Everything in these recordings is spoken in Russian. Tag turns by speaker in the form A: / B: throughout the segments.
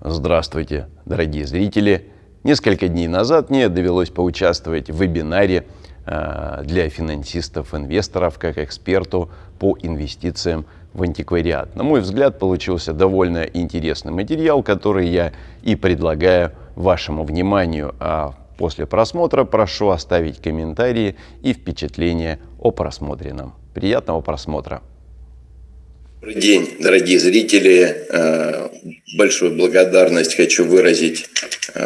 A: Здравствуйте, дорогие зрители! Несколько дней назад мне довелось поучаствовать в вебинаре э, для финансистов, инвесторов, как эксперту по инвестициям в антиквариат. На мой взгляд, получился довольно интересный материал, который я и предлагаю вашему вниманию. А после просмотра прошу оставить комментарии и впечатления о просмотренном. Приятного просмотра!
B: Добрый день, дорогие зрители. Э, большую благодарность хочу выразить э,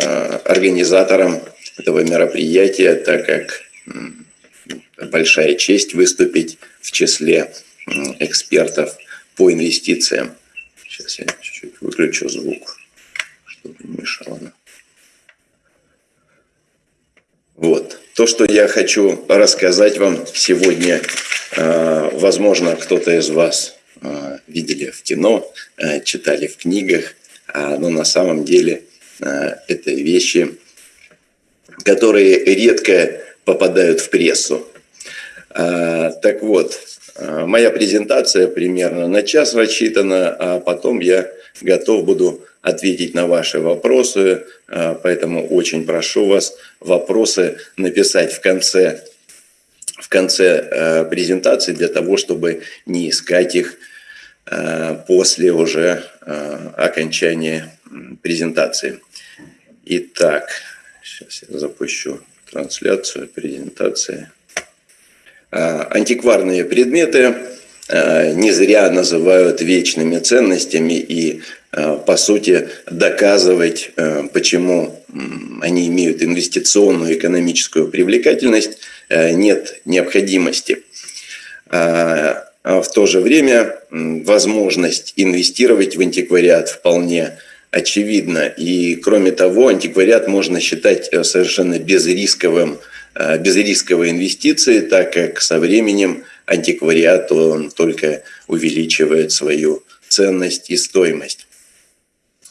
B: организаторам этого мероприятия, так как большая честь выступить в числе экспертов по инвестициям. Сейчас я чуть-чуть выключу звук, чтобы не мешало. Вот. То, что я хочу рассказать вам сегодня, э, возможно, кто-то из вас видели в кино, э, читали в книгах, а, но на самом деле э, это вещи, которые редко попадают в прессу. Так вот, моя презентация примерно на час рассчитана, а потом я готов буду ответить на ваши вопросы, поэтому очень прошу вас вопросы написать в конце в конце презентации для того, чтобы не искать их Э, после уже э, окончания презентации. Итак, сейчас я запущу трансляцию презентации. Э, антикварные предметы не зря называют вечными ценностями и, по сути, доказывать, почему они имеют инвестиционную экономическую привлекательность, нет необходимости. А в то же время возможность инвестировать в антиквариат вполне очевидна. И кроме того, антиквариат можно считать э, совершенно безрисковым, э, безрисковой инвестицией, так как со временем антиквариат он только увеличивает свою ценность и стоимость.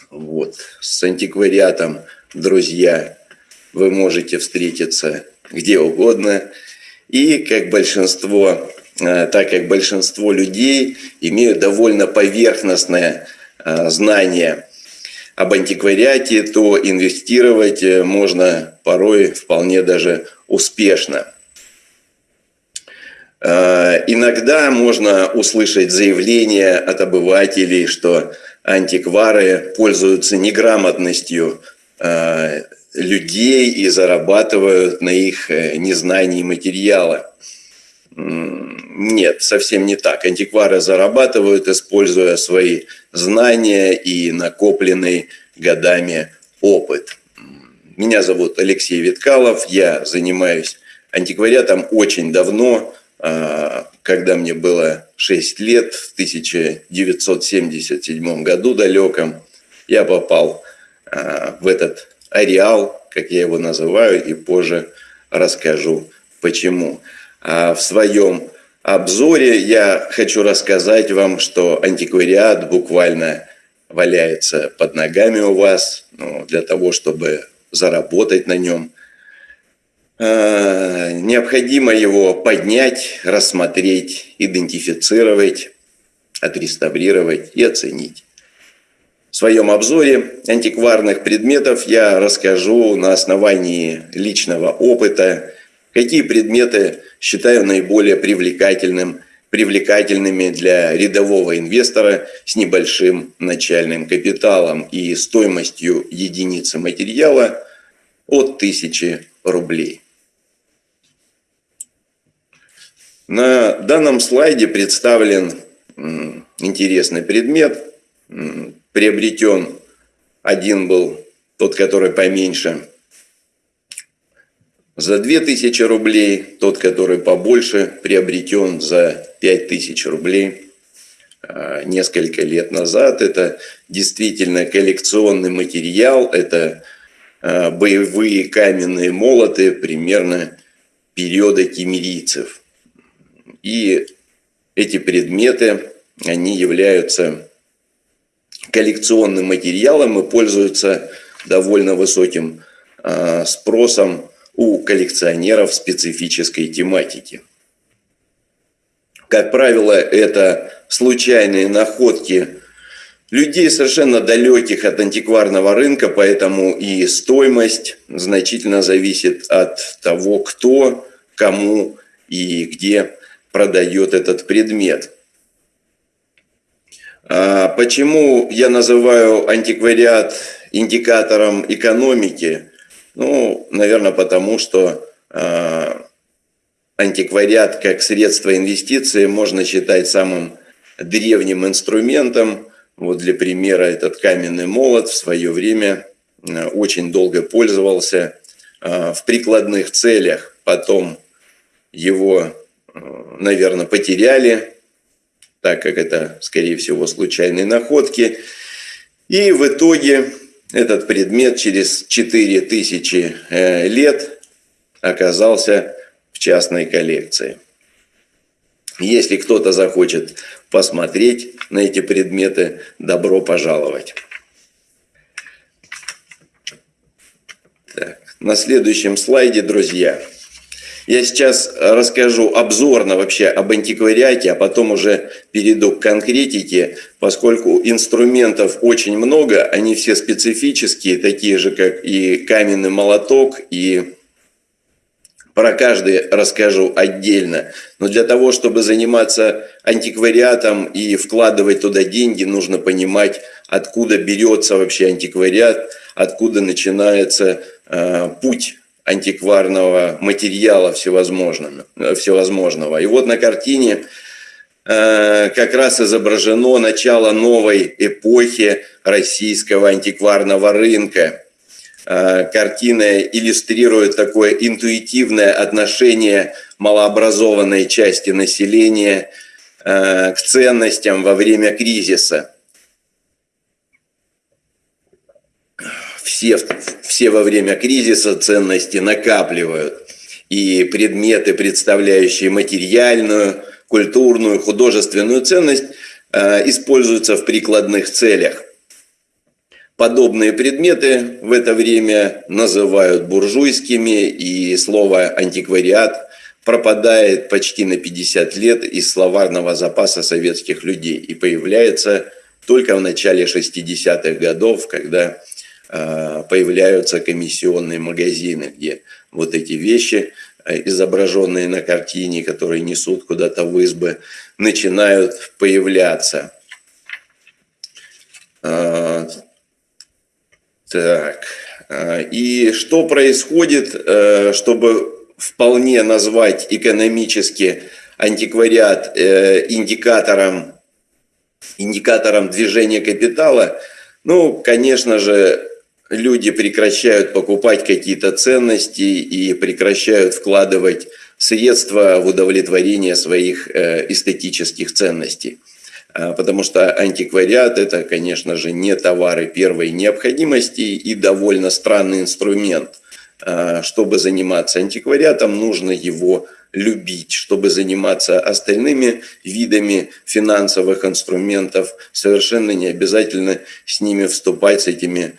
B: Вот. С антиквариатом, друзья, вы можете встретиться где угодно. И, как большинство так как большинство людей имеют довольно поверхностное э, знание об антиквариате, то инвестировать э, можно порой вполне даже успешно. Иногда можно услышать заявление от обывателей, что антиквары пользуются неграмотностью людей и зарабатывают на их незнании материала. Нет, совсем не так. Антиквары зарабатывают, используя свои знания и накопленный годами опыт. Меня зовут Алексей Виткалов, я занимаюсь антиквариатом очень давно, а, когда мне было 6 лет, в 1977 году далеком, я попал а, в этот ареал, как я его называю, и позже расскажу почему. А в своем обзоре я хочу рассказать вам, что антиквариат буквально валяется под ногами у вас ну, для того, чтобы заработать на нем. А, необходимо его поднять, рассмотреть, идентифицировать, отреставрировать и оценить. В своем обзоре антикварных предметов я расскажу на основании личного опыта, какие предметы считаю наиболее привлекательным, привлекательными для рядового инвестора с небольшим начальным капиталом и стоимостью единицы материала от 1000 рублей. На данном слайде представлен интересный предмет. Приобретен один был тот, который поменьше, за 2000 рублей, тот, который побольше, приобретен за 5000 рублей а, несколько лет назад. Это действительно коллекционный материал, это а, боевые каменные молоты примерно периода кемерийцев. И эти предметы, они являются коллекционным материалом и пользуются довольно высоким а, спросом у коллекционеров специфической тематики. Как правило, это случайные находки людей совершенно далеких от антикварного рынка, поэтому и стоимость значительно зависит от того, кто, кому и где продает этот предмет. А почему я называю антиквариат индикатором экономики? Ну, наверное, потому что а, антиквариат как средство инвестиции можно считать самым древним инструментом. Вот для примера этот каменный молот в свое время а, очень долго пользовался в прикладных целях. Потом его, наверное, потеряли так как это, скорее всего, случайные находки. И в итоге этот предмет через 4000 э, лет оказался в частной коллекции. Если кто-то захочет посмотреть на эти предметы, добро пожаловать. Так, на следующем слайде, друзья, я сейчас расскажу обзорно вообще об антиквариате, а потом уже перейду к конкретике, поскольку инструментов очень много, они все специфические, такие же, как и каменный молоток, и про каждый расскажу отдельно. Но для того, чтобы заниматься антиквариатом и вкладывать туда деньги, нужно понимать, откуда берется вообще антиквариат, откуда начинается э, путь антикварного материала всевозможного. всевозможного. И вот на картине э, как раз изображено начало новой эпохи российского антикварного рынка. Э, картина иллюстрирует такое интуитивное отношение малообразованной части населения э, к ценностям во время кризиса. Все, все во время кризиса ценности накапливают. И предметы, представляющие материальную, культурную, художественную ценность, э, используются в прикладных целях. Подобные предметы в это время называют буржуйскими, и слово «антиквариат» пропадает почти на 50 лет из словарного запаса советских людей и появляется только в начале 60-х годов, когда появляются комиссионные магазины, где вот эти вещи, э, изображенные на картине, которые несут куда-то в избы, начинают появляться. Э, так, и что происходит, чтобы вполне назвать экономически антиквариат индикатором, индикатором движения капитала, ну, конечно же, люди прекращают покупать какие-то ценности и прекращают вкладывать средства в удовлетворение своих э, эстетических ценностей. А, потому что антиквариат – это, конечно же, не товары первой необходимости и довольно странный инструмент. А, чтобы заниматься антиквариатом, нужно его любить. Чтобы заниматься остальными видами финансовых инструментов, совершенно не обязательно с ними вступать, с этими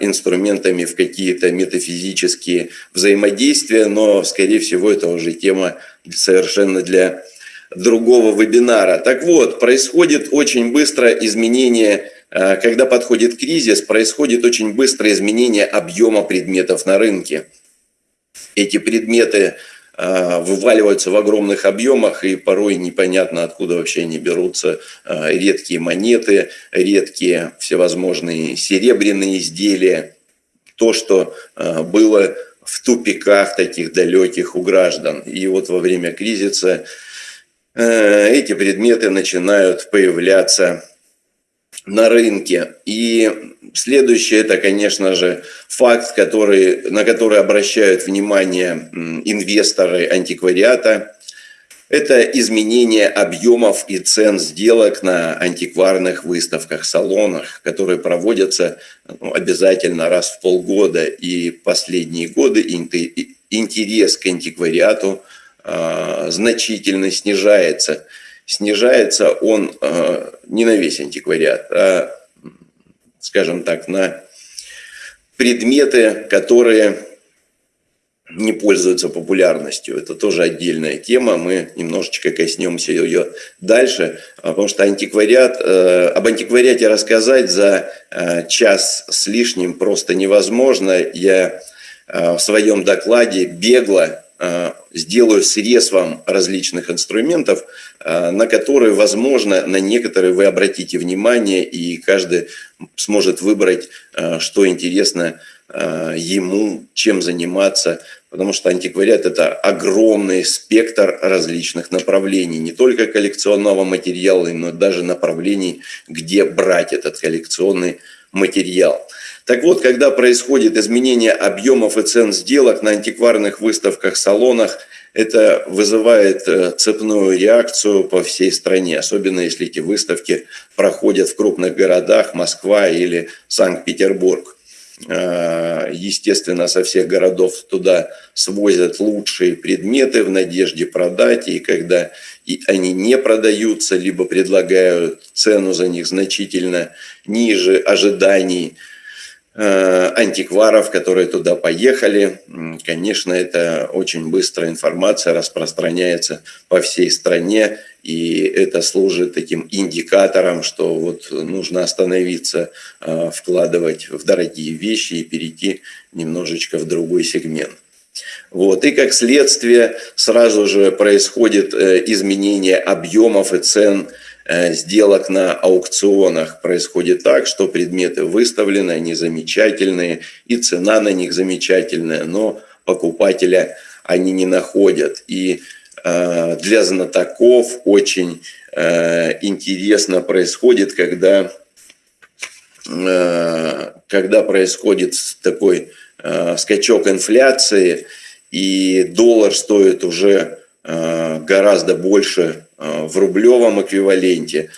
B: инструментами в какие-то метафизические взаимодействия, но, скорее всего, это уже тема совершенно для другого вебинара. Так вот, происходит очень быстро изменение, э, когда подходит кризис, происходит очень быстро изменение объема предметов на рынке. Эти предметы вываливаются в огромных объемах, и порой непонятно, откуда вообще они берутся. А, редкие монеты, редкие всевозможные серебряные изделия. То, что а, было в тупиках таких далеких у граждан. И вот во время кризиса эти предметы начинают появляться на рынке. И следующее, это, конечно же, факт, который, на который обращают внимание инвесторы антиквариата. Это изменение объемов и цен сделок на антикварных выставках, салонах, которые проводятся ну, обязательно раз в полгода. И последние годы интерес к антиквариату э, значительно снижается – снижается он э, не на весь антиквариат, а, скажем так, на предметы, которые не пользуются популярностью. Это тоже отдельная тема, мы немножечко коснемся ее дальше, потому что антиквариат, э, об антиквариате рассказать за э, час с лишним просто невозможно. Я э, в своем докладе бегло сделаю срез вам различных инструментов, на которые, возможно, на некоторые вы обратите внимание, и каждый сможет выбрать, что интересно ему, чем заниматься потому что антиквариат – это огромный спектр различных направлений, не только коллекционного материала, но даже направлений, где брать этот коллекционный. Так вот, когда происходит изменение объемов и цен сделок на антикварных выставках, салонах, это вызывает э, цепную реакцию по всей стране, особенно если эти выставки проходят в крупных городах, Москва или Санкт-Петербург. Э, естественно, со всех городов туда свозят лучшие предметы в надежде продать, и когда они не продаются, либо предлагают цену за них значительно ниже ожиданий – Э, антикваров, которые туда поехали. Конечно, это очень быстро информация распространяется по всей стране, и это служит таким индикатором, что вот нужно остановиться, э, вкладывать в дорогие вещи и перейти немножечко в другой сегмент. Вот. И как следствие сразу же происходит э, изменение объемов и цен Э, сделок на аукционах происходит так, что предметы выставлены, они замечательные, и цена на них замечательная, но покупателя они не находят. И э, для знатоков очень интересно происходит, когда, когда происходит такой скачок инфляции, и доллар стоит уже гораздо больше Э, в рублевом эквиваленте,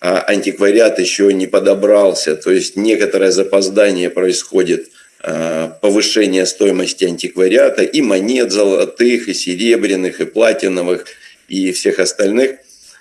B: а антиквариат еще не подобрался. То есть некоторое запоздание происходит, э, повышение стоимости антиквариата и монет золотых, и серебряных, и платиновых, и всех остальных э,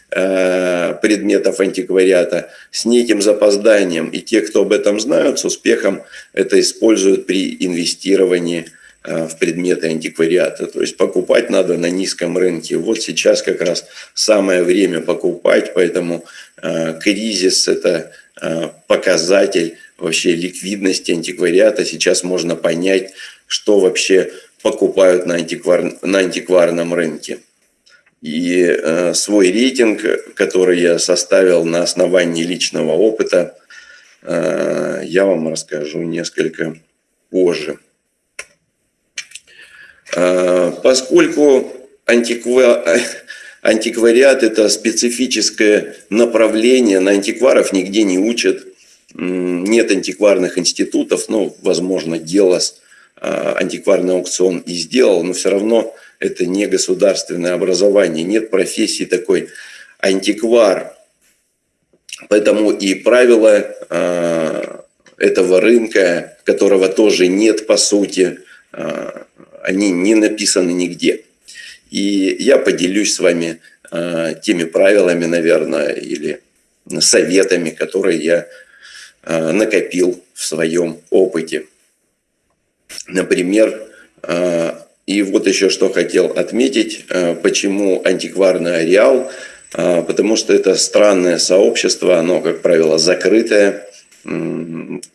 B: предметов антиквариата с неким запозданием. И те, кто об этом знают, с успехом это используют при инвестировании Э, в предметы антиквариата. То есть покупать надо на низком рынке. Вот сейчас как раз самое время покупать, поэтому э, кризис – это э, показатель вообще ликвидности антиквариата. Сейчас можно понять, что вообще покупают на, антиквар, на антикварном рынке. И э, свой рейтинг, который я составил на основании личного опыта, э, я вам расскажу несколько позже. А, поскольку антиква... антиквариат – это специфическое направление, на антикваров нигде не учат, нет антикварных институтов, ну, возможно, Гелос а, антикварный аукцион и сделал, но все равно это не государственное образование, нет профессии такой антиквар. Поэтому и правила а, этого рынка, которого тоже нет по сути, они не написаны нигде. И я поделюсь с вами э, теми правилами, наверное, или советами, которые я э, накопил в своем опыте. Например, э, и вот еще что хотел отметить, почему антикварный ареал, потому что это странное сообщество, оно, как правило, закрытое,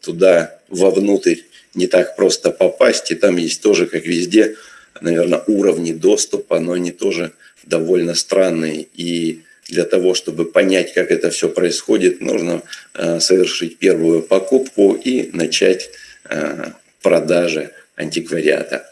B: туда вовнутрь не так просто попасть, и там есть тоже, как везде, наверное, уровни доступа, но они тоже довольно странные. И для того, чтобы понять, как это все происходит, нужно э, совершить первую покупку и начать э, продажи антиквариата.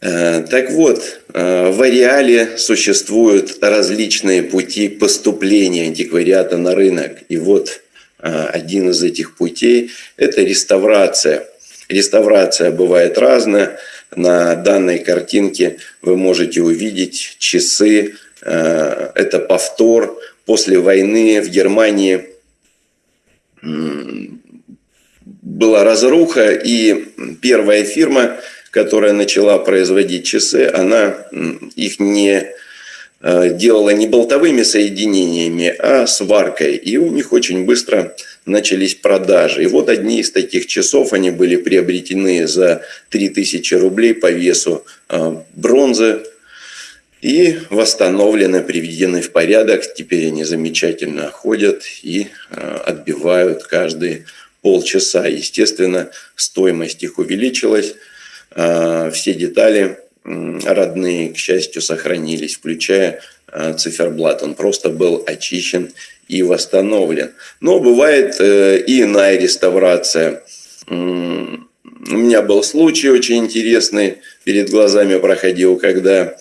B: Э, так вот, в ареале существуют различные пути поступления антиквариата на рынок. И вот Э, один из этих путей – это реставрация. Реставрация бывает разная. На данной картинке вы можете увидеть часы. Э, это повтор. После войны в Германии была разруха, и первая фирма, которая начала производить часы, она их не Э, делала не болтовыми соединениями, а сваркой. И у них очень быстро начались продажи. И вот одни из таких часов, они были приобретены за 3000 рублей по весу а, бронзы и восстановлены, приведены в порядок. Теперь они замечательно ходят и а, отбивают каждые полчаса. Естественно, стоимость их увеличилась. А, все детали родные, к счастью, сохранились, включая циферблат. Он просто был очищен и восстановлен. Но бывает э, и иная реставрация. У меня был случай очень интересный, перед глазами проходил, когда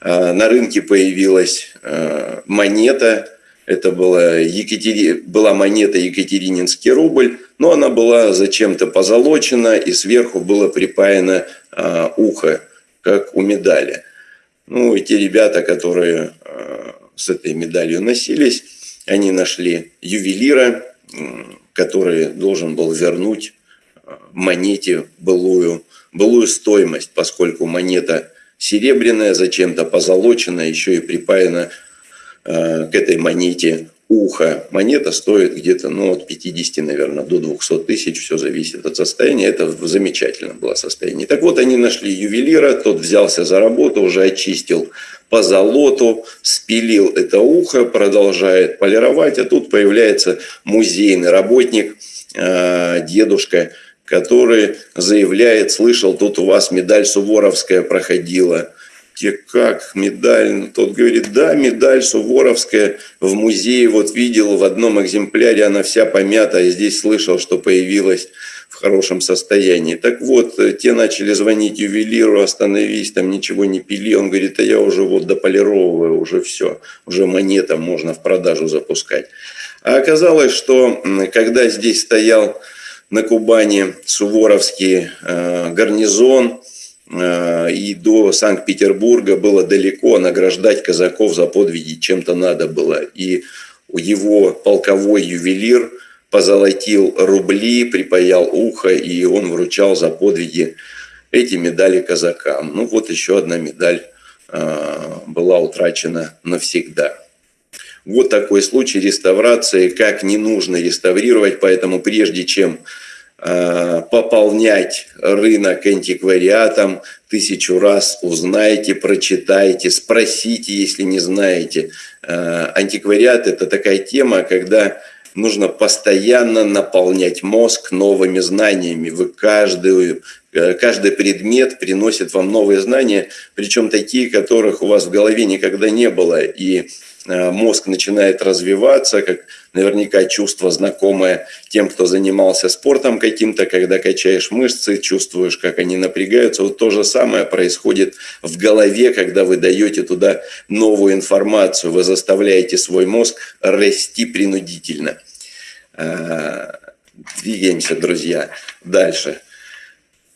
B: э, на рынке появилась э, монета, это была, Екатери... была монета Екатерининский рубль, но она была зачем-то позолочена, и сверху было припаяно ухо, как у медали. Ну, и те ребята, которые с этой медалью носились, они нашли ювелира, который должен был вернуть э, монете былую, былую стоимость, поскольку монета серебряная, зачем-то позолочена, еще и припаяна э, к этой монете ухо. Монета стоит где-то ну, от 50, наверное, до 200 тысяч. Все зависит от состояния. Это замечательно было состояние. Так вот, они нашли ювелира, тот взялся за работу, уже очистил по золоту, спилил это ухо, продолжает полировать. А тут появляется музейный работник, э, дедушка, который заявляет, слышал, тут у вас медаль Суворовская проходила те как медаль? Ну, тот говорит, да, медаль Суворовская в музее, вот видел в одном экземпляре, она вся помята, а здесь слышал, что появилась в хорошем состоянии. Так вот, э, те начали звонить ювелиру, остановись, там ничего не пили. Он говорит, а я уже вот дополировываю, уже все, уже монета можно в продажу запускать. А оказалось, что когда здесь стоял на Кубани Суворовский э, гарнизон, и до Санкт-Петербурга было далеко, награждать казаков за подвиги чем-то надо было. И его полковой ювелир позолотил рубли, припаял ухо, и он вручал за подвиги эти медали казакам. Ну вот еще одна медаль э, была утрачена навсегда. Вот такой случай реставрации, как не нужно реставрировать, поэтому прежде чем Э, пополнять рынок антиквариатом тысячу раз узнайте, прочитайте, спросите, если не знаете. Э, антиквариат – это такая тема, когда нужно постоянно наполнять мозг новыми знаниями. Вы каждую, э, каждый предмет приносит вам новые знания, причем такие, которых у вас в голове никогда не было. И Э, мозг начинает развиваться, как наверняка чувство знакомое тем, кто занимался спортом каким-то, когда качаешь мышцы, чувствуешь, как они напрягаются. Вот то же самое происходит в голове, когда вы даете туда новую информацию, вы заставляете свой мозг расти принудительно. Э, двигаемся, друзья, дальше.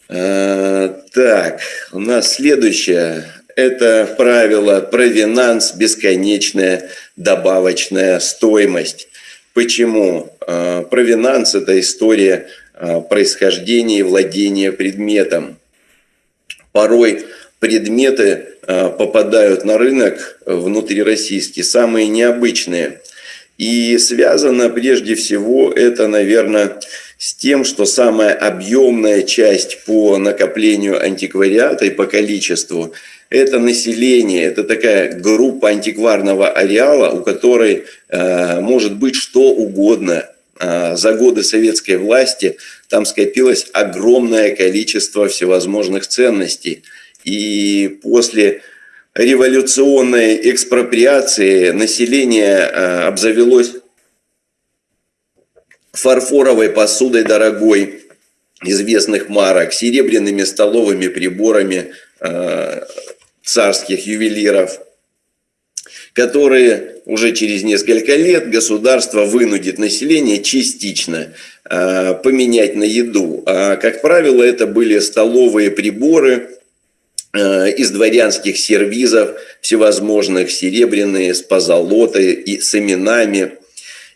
B: Э, так, у нас следующее это правило провинанс, бесконечная добавочная стоимость. Почему? А, провинанс – это история а, происхождения и владения предметом. Порой предметы а, попадают на рынок внутрироссийский, самые необычные. И связано прежде всего это, наверное, с тем, что самая объемная часть по накоплению антиквариата и по количеству это население, это такая группа антикварного ареала, у которой э, может быть что угодно. Э, за годы советской власти там скопилось огромное количество всевозможных ценностей. И после революционной экспроприации население э, обзавелось фарфоровой посудой дорогой, известных марок, серебряными столовыми приборами, э, царских ювелиров, которые уже через несколько лет государство вынудит население частично э, поменять на еду. А, как правило, это были столовые приборы э, из дворянских сервизов, всевозможных серебряные, с позолотой и с именами.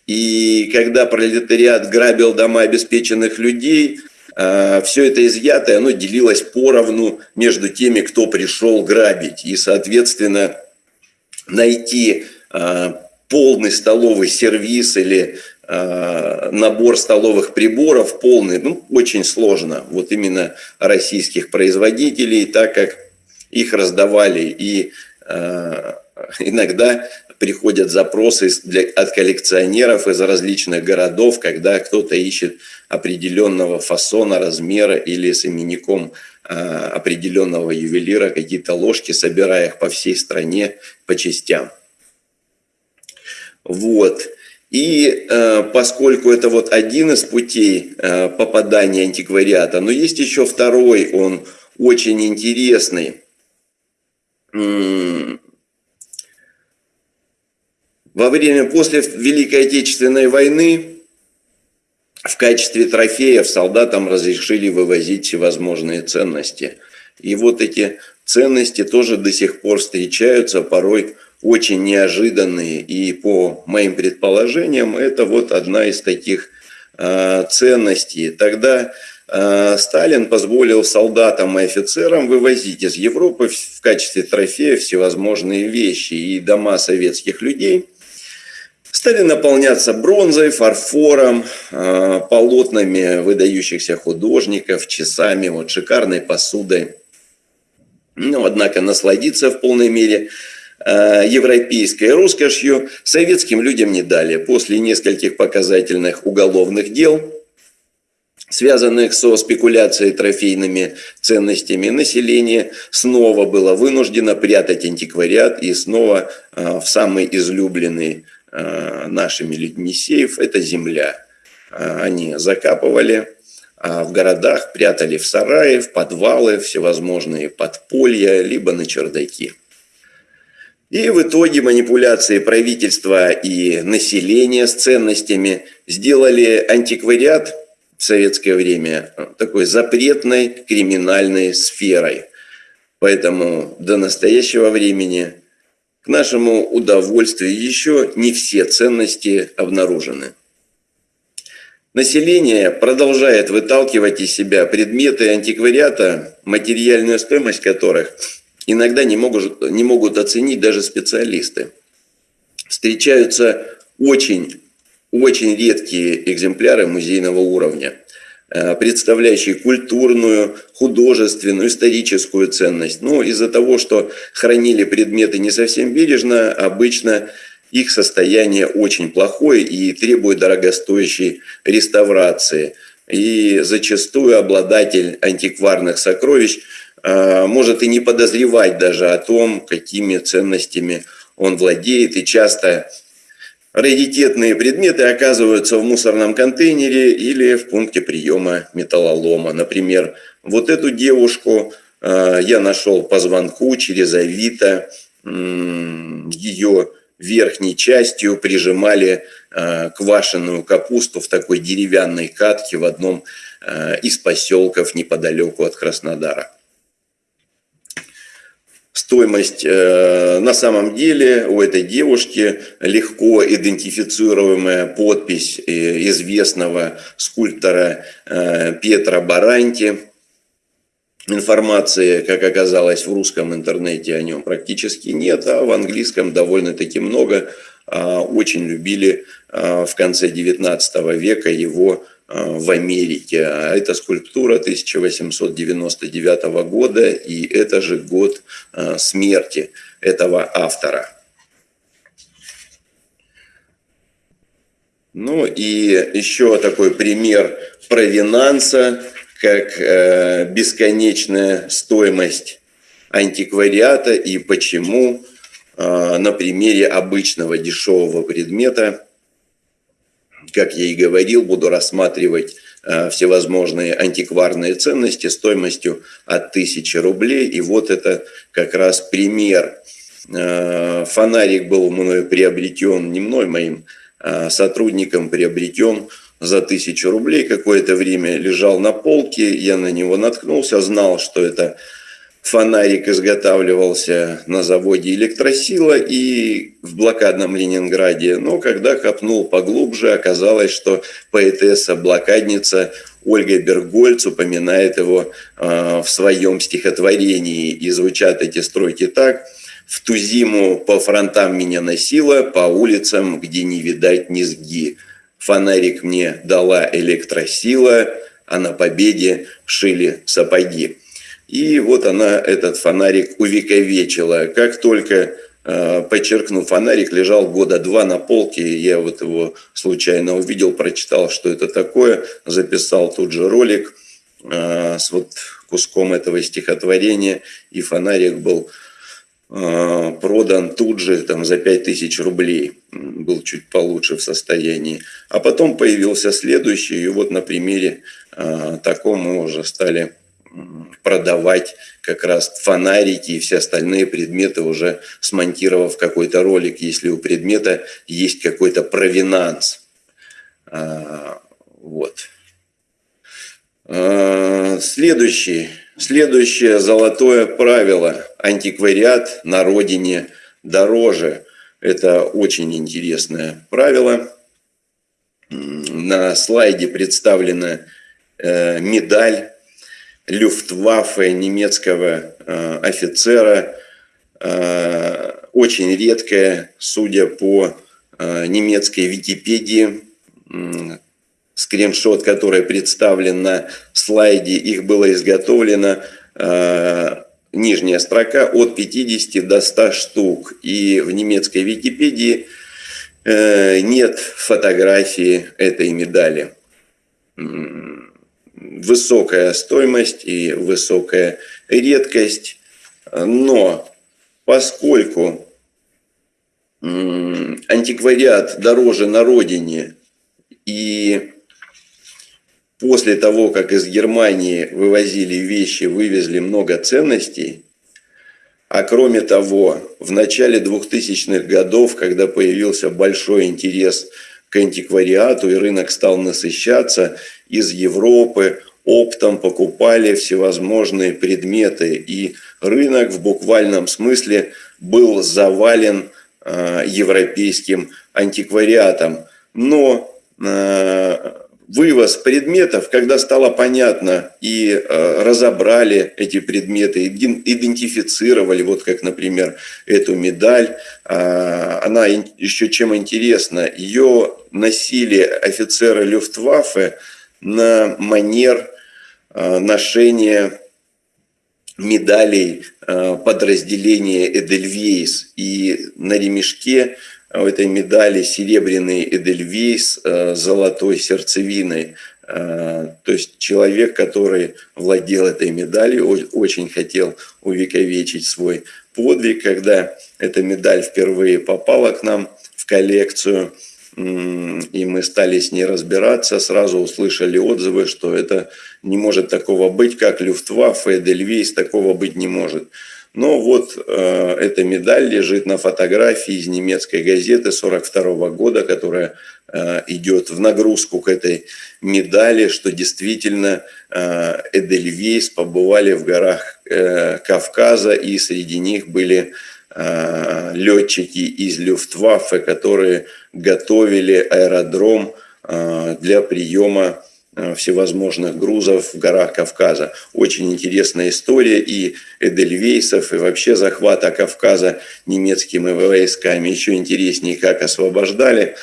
B: И когда пролетариат грабил дома обеспеченных людей – все это изъятое, оно делилось поровну между теми, кто пришел грабить. И, соответственно, найти э, полный столовый сервис или набор столовых приборов полный, ну, очень сложно, вот именно российских производителей, так как их раздавали и иногда приходят запросы для, от коллекционеров из различных городов, когда кто-то ищет определенного фасона, размера или с именником э, определенного ювелира какие-то ложки, собирая их по всей стране по частям. Вот. И э, поскольку это вот один из путей э, попадания антиквариата, но есть еще второй, он очень интересный. Во время, после Великой Отечественной войны в качестве трофеев солдатам разрешили вывозить всевозможные ценности. И вот эти ценности тоже до сих пор встречаются, порой очень неожиданные. И по моим предположениям, это вот одна из таких э, ценностей. Тогда э, Сталин позволил солдатам и офицерам вывозить из Европы в качестве трофея всевозможные вещи. И дома советских людей – стали наполняться бронзой, фарфором, а, полотнами выдающихся художников, часами, вот шикарной посудой. Ну, однако, насладиться в полной мере а, европейской роскошью советским людям не дали. После нескольких показательных уголовных дел, связанных со спекуляцией трофейными ценностями, население снова было вынуждено прятать антиквариат и снова а, в самый излюбленный Э, нашими людьми сейф – это земля. Э, они закапывали а в городах, прятали в сараи, в подвалы, всевозможные подполья, либо на чердаки. И в итоге манипуляции правительства и населения с ценностями сделали антиквариат в советское время такой запретной криминальной сферой. Поэтому до настоящего времени к нашему удовольствию еще не все ценности обнаружены. Население продолжает выталкивать из себя предметы антиквариата, материальную стоимость которых иногда не могут, не могут оценить даже специалисты. Встречаются очень, очень редкие экземпляры музейного уровня – представляющие культурную, художественную, историческую ценность. Но из-за того, что хранили предметы не совсем бережно, обычно их состояние очень плохое и требует дорогостоящей реставрации. И зачастую обладатель антикварных сокровищ э, может и не подозревать даже о том, какими ценностями он владеет, и часто раритетные предметы оказываются в мусорном контейнере или в пункте приема металлолома. Например, вот эту девушку э, я нашел по звонку через Авито. Ее верхней частью прижимали э, квашеную капусту в такой деревянной катке в одном э, из поселков неподалеку от Краснодара стоимость э, на самом деле у этой девушки легко идентифицируемая подпись э, известного скульптора э, Петра Баранти. Информации, как оказалось, в русском интернете о нем практически нет, а в английском довольно-таки много. А, очень любили а, в конце 19 века его Э, в Америке. А это скульптура 1899 года, и это же год э, смерти этого автора. Ну и еще такой пример провинанса, как э, бесконечная стоимость антиквариата и почему на примере обычного дешевого предмета как я и говорил, буду рассматривать э, всевозможные антикварные ценности стоимостью от 1000 рублей. И вот это как раз пример. Э, фонарик был мною приобретен, не мной, моим а сотрудником приобретен за 1000 рублей. Какое-то время лежал на полке, я на него наткнулся, знал, что это фонарик изготавливался на заводе «Электросила» и в блокадном Ленинграде. Но когда копнул поглубже, оказалось, что поэтесса-блокадница Ольга Бергольц упоминает его э, в своем стихотворении. И звучат эти строки так. «В ту зиму по фронтам меня носило, по улицам, где не видать низги. фонарик мне дала электросила, а на победе шили сапоги. И вот она этот фонарик увековечила. Как только Э, подчеркну, фонарик лежал года два на полке, я вот его случайно увидел, прочитал, что это такое, записал тут же ролик э, с вот куском этого стихотворения, и фонарик был э, продан тут же там, за 5000 рублей, был чуть получше в состоянии. А потом появился следующий, и вот на примере таком мы уже стали продавать как раз фонарики и все остальные предметы, уже смонтировав какой-то ролик, если у предмета есть какой-то провинанс. А, вот. А, следующий, следующее золотое правило. Антиквариат на родине дороже. Это очень интересное правило. На слайде представлена э, медаль люфтваффе немецкого э, офицера, э, очень редкая, судя по э, немецкой Википедии, скриншот, который представлен на слайде, их было изготовлено нижняя строка от 50 до 100 штук. И в немецкой Википедии нет фотографии этой медали высокая стоимость и высокая редкость. Но поскольку антиквариат дороже на родине и после того, как из Германии вывозили вещи, вывезли много ценностей, а кроме того, в начале 2000-х годов, когда появился большой интерес к антиквариату и рынок стал насыщаться, из Европы оптом покупали всевозможные предметы. И рынок в буквальном смысле был завален э, европейским антиквариатом. Но э, вывоз предметов, когда стало понятно и э, разобрали эти предметы, идентифицировали, вот как, например, эту медаль, э, она еще чем интересна, ее носили офицеры Люфтваффе на манер э, ношения медалей э, подразделения Эдельвейс. И на ремешке у этой медали серебряный Эдельвейс э, с золотой сердцевиной. То есть человек, который владел этой медалью, очень хотел увековечить свой подвиг. Когда эта медаль впервые попала к нам в коллекцию – и мы стали с ней разбираться, сразу услышали отзывы, что это не может такого быть, как Люфтваффе, Эдельвейс, такого быть не может. Но вот э, эта медаль лежит на фотографии из немецкой газеты 42 года, которая э, идет в нагрузку к этой медали, что действительно э, Эдельвейс побывали в горах э, Кавказа, и среди них были Э, летчики из Люфтваффе, которые готовили аэродром э, для приема всевозможных грузов в горах Кавказа. Очень интересная история и Эдельвейсов, и вообще захвата Кавказа немецкими войсками. Еще интереснее, как освобождали.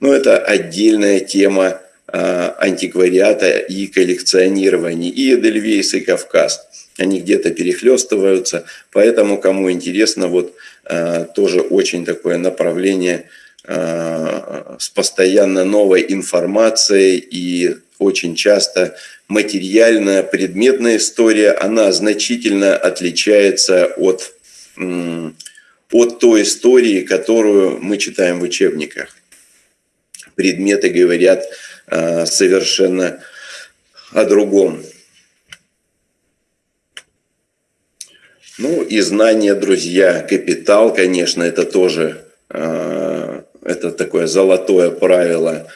B: Но это отдельная тема антиквариата и коллекционирования. И Эдельвейс, и Кавказ они где-то перехлестываются. Поэтому, кому интересно, вот э, тоже очень такое направление э, с постоянно новой информацией и очень часто материальная, предметная история, она значительно отличается от, от той истории, которую мы читаем в учебниках. Предметы говорят э, совершенно о другом. Ну и знание, друзья, капитал, конечно, это тоже э, это такое золотое правило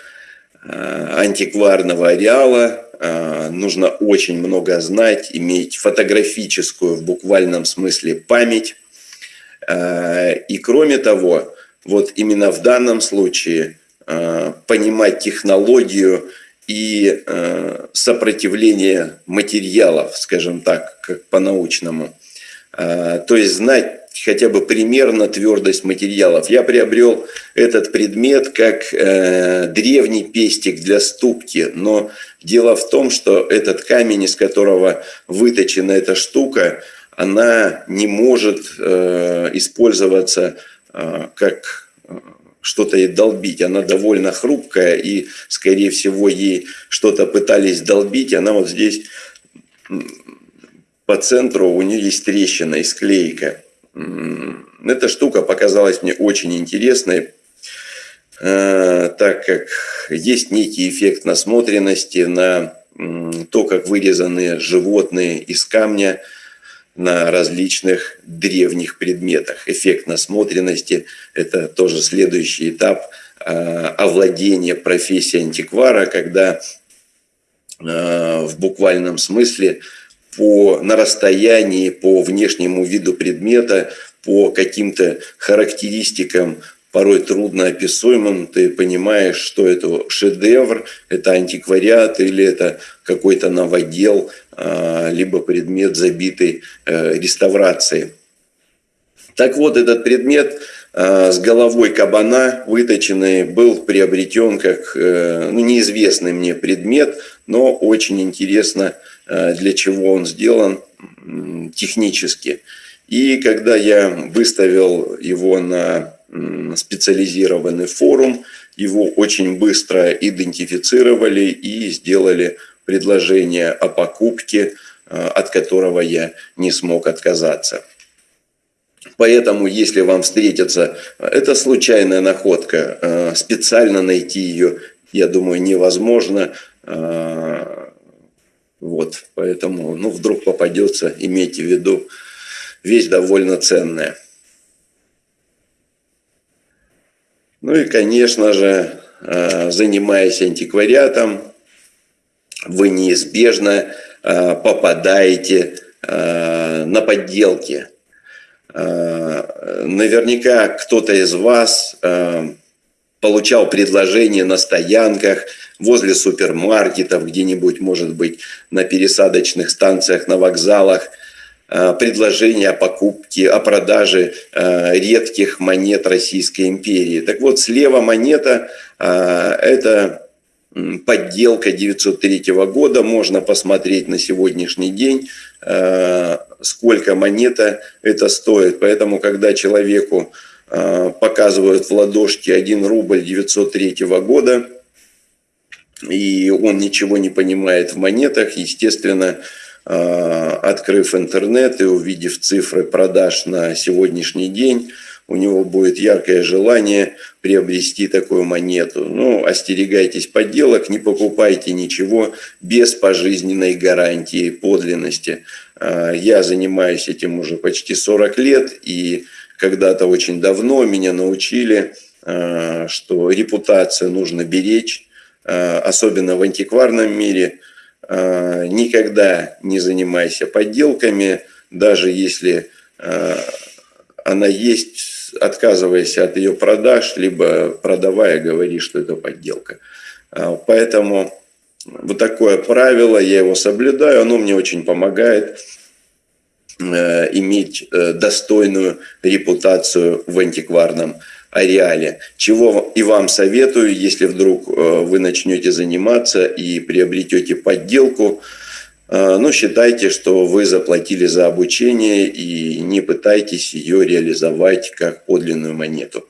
B: антикварного ареала. Э, нужно очень много знать, иметь фотографическую в буквальном смысле память. И кроме того, вот именно в данном случае понимать технологию и сопротивление материалов, скажем так, как по-научному – то есть знать хотя бы примерно твердость материалов. Я приобрел этот предмет как э, древний пестик для ступки, но дело в том, что этот камень, из которого выточена эта штука, она не может э, использоваться э, как э, что-то ей долбить. Она довольно хрупкая, и, скорее всего, ей что-то пытались долбить. Она вот здесь по центру, у нее есть трещина и склейка. Эта штука показалась мне очень интересной, э, так как есть некий эффект насмотренности на то, как вырезаны животные из камня на различных древних предметах. Эффект насмотренности – это тоже следующий этап э, овладения профессией антиквара, когда э, в буквальном смысле – по, на расстоянии, по внешнему виду предмета, по каким-то характеристикам, порой трудно описуемым, ты понимаешь, что это шедевр, это антиквариат или это какой-то новодел, а, либо предмет забитый э, реставрацией. Так вот, этот предмет а, с головой кабана выточенный был приобретен как э, ну, неизвестный мне предмет, но очень интересно для чего он сделан технически. И когда я выставил его на специализированный форум, его очень быстро идентифицировали и сделали предложение о покупке, э, от которого я не смог отказаться. Поэтому, если вам встретится, это случайная находка, э, специально найти ее, я думаю, невозможно. Вот, поэтому, ну, вдруг попадется, имейте в виду, вещь довольно ценная. Ну и, конечно же, э, занимаясь антиквариатом, вы неизбежно э, попадаете э, на подделки. Наверняка кто-то из вас получал предложения на стоянках – возле супермаркетов, где-нибудь, может быть, на пересадочных станциях, на вокзалах, э, предложения о покупке, о продаже э, редких монет Российской империи. Так вот, слева монета э, – это подделка 903 года. Можно посмотреть на сегодняшний день, сколько монета это стоит. Поэтому, когда человеку показывают в ладошке 1 рубль 903 года – и он ничего не понимает в монетах, естественно, а, открыв интернет и увидев цифры продаж на сегодняшний день, у него будет яркое желание приобрести такую монету. Ну, остерегайтесь подделок, не покупайте ничего без пожизненной гарантии подлинности. А, я занимаюсь этим уже почти 40 лет, и когда-то очень давно меня научили, а, что репутацию нужно беречь, Э, особенно в антикварном мире, э, никогда не занимайся подделками, даже если э, она есть, отказывайся от ее продаж, либо продавая, говори, что это подделка. Поэтому вот такое правило, я его соблюдаю, оно мне очень помогает иметь достойную репутацию в антикварном ареале. Чего и вам советую, если вдруг э, вы начнете заниматься и приобретете подделку, э, ну, считайте, что вы заплатили за обучение и не пытайтесь ее реализовать как подлинную монету.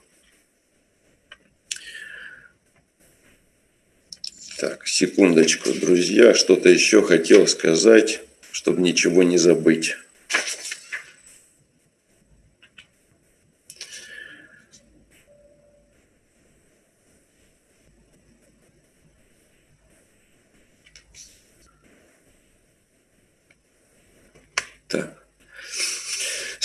B: Так, секундочку, друзья, что-то еще хотел сказать, чтобы ничего не забыть.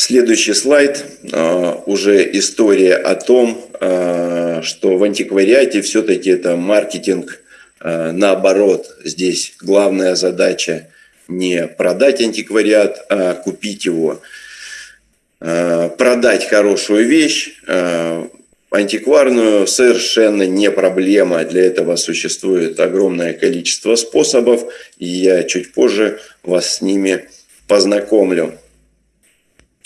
B: Следующий слайд, а, уже история о том, а, что в антиквариате все-таки это маркетинг а, наоборот. Здесь главная задача не продать антиквариат, а купить его. Продать хорошую вещь, антикварную совершенно не проблема. Для этого существует огромное количество способов, и я чуть позже вас с ними познакомлю.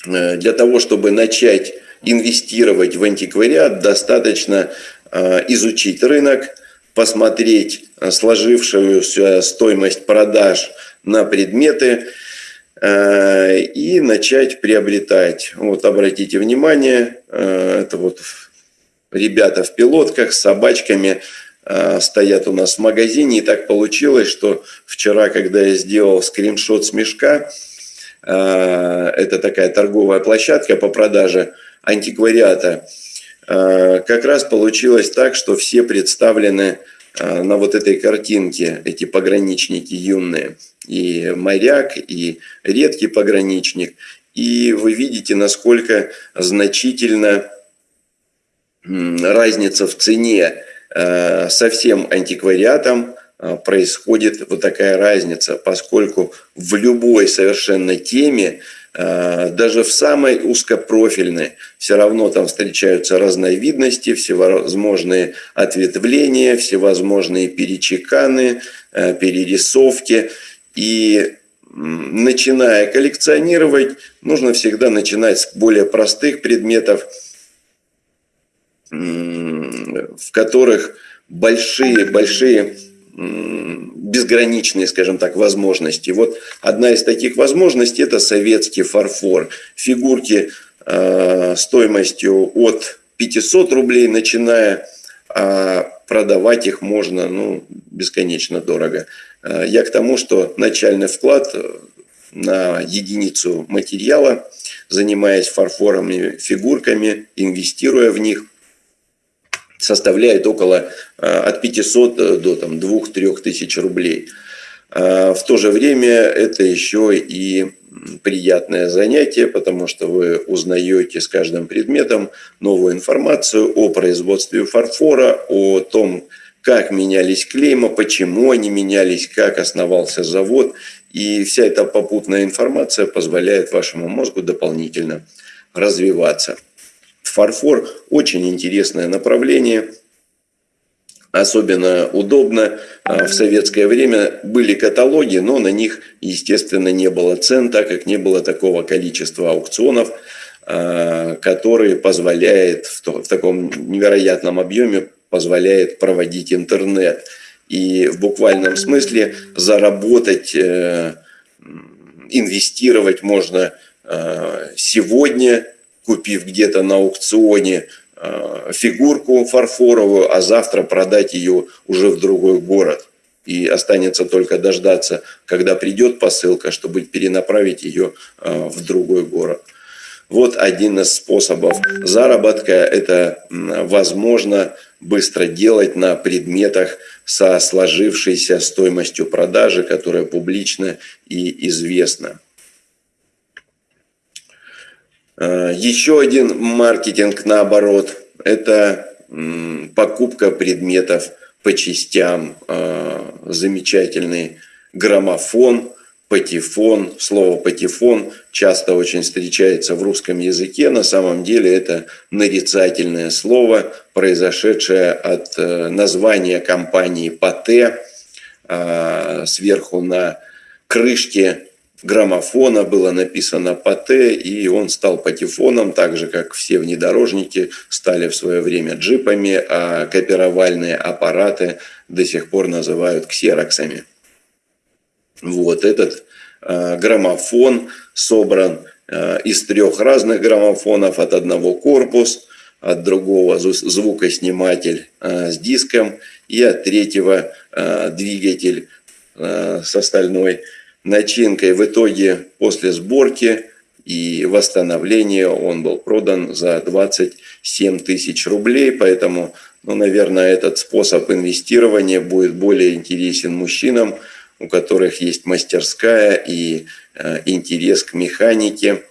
B: э, для того, чтобы начать инвестировать в антиквариат, достаточно э, изучить рынок, посмотреть сложившуюся стоимость продаж на предметы и начать приобретать. Вот обратите внимание, это вот ребята в пилотках с собачками стоят у нас в магазине. И так получилось, что вчера, когда я сделал скриншот с мешка, это такая торговая площадка по продаже антиквариата. Как раз получилось так, что все представлены на вот этой картинке, эти пограничники юные. И моряк, и редкий пограничник. И вы видите, насколько значительно разница в цене а, со всем антиквариатом происходит вот такая разница, поскольку в любой совершенно теме Э, даже в самой узкопрофильной все равно там встречаются разновидности, всевозможные ответвления, всевозможные перечеканы, э, перерисовки. И начиная коллекционировать, нужно всегда начинать с более простых предметов, в которых большие-большие безграничные, скажем так, возможности. Вот одна из таких возможностей – это советский фарфор. Фигурки э, стоимостью от 500 рублей, начиная, а продавать их можно ну, бесконечно дорого. Э, я к тому, что начальный вклад на единицу материала, занимаясь фарфоровыми фигурками, инвестируя в них, составляет около э, от 500 э, до там, 2-3 тысяч рублей. В то же время это еще и приятное занятие, потому что вы узнаете с каждым предметом новую информацию о производстве фарфора, о том, как менялись клейма, почему они менялись, как основался завод. И вся эта попутная информация позволяет вашему мозгу дополнительно развиваться. Фарфор очень интересное направление, особенно удобно. А, в советское время были каталоги, но на них, естественно, не было цен, так как не было такого количества аукционов, а, которые позволяет в таком невероятном объеме позволяет проводить интернет. И в буквальном смысле заработать, э, инвестировать можно э, сегодня купив где-то на аукционе э, фигурку фарфоровую, а завтра продать ее уже в другой город. И останется только дождаться, когда придет посылка, чтобы перенаправить ее в другой город. Вот один из способов заработка. Это возможно быстро делать на предметах со сложившейся стоимостью продажи, которая публична и известна. Э, еще один маркетинг наоборот – это покупка предметов по частям. Э, замечательный граммофон, патефон. Слово патефон часто очень встречается в русском языке. На самом деле это нарицательное слово, произошедшее от э, названия компании Пате. Сверху на крышке граммофона было написано Пате, и он стал патефоном, так же, как все внедорожники стали в свое время джипами, а копировальные аппараты до сих пор называют ксероксами. Вот этот э, граммофон собран э, из трех разных граммофонов, от одного корпус, от другого звукосниматель э, с диском и от третьего двигатель с остальной начинкой. В итоге после сборки и восстановления он был продан за 27 тысяч рублей. Поэтому, ну, наверное, этот способ инвестирования будет более интересен мужчинам, у которых есть мастерская и э, интерес к механике.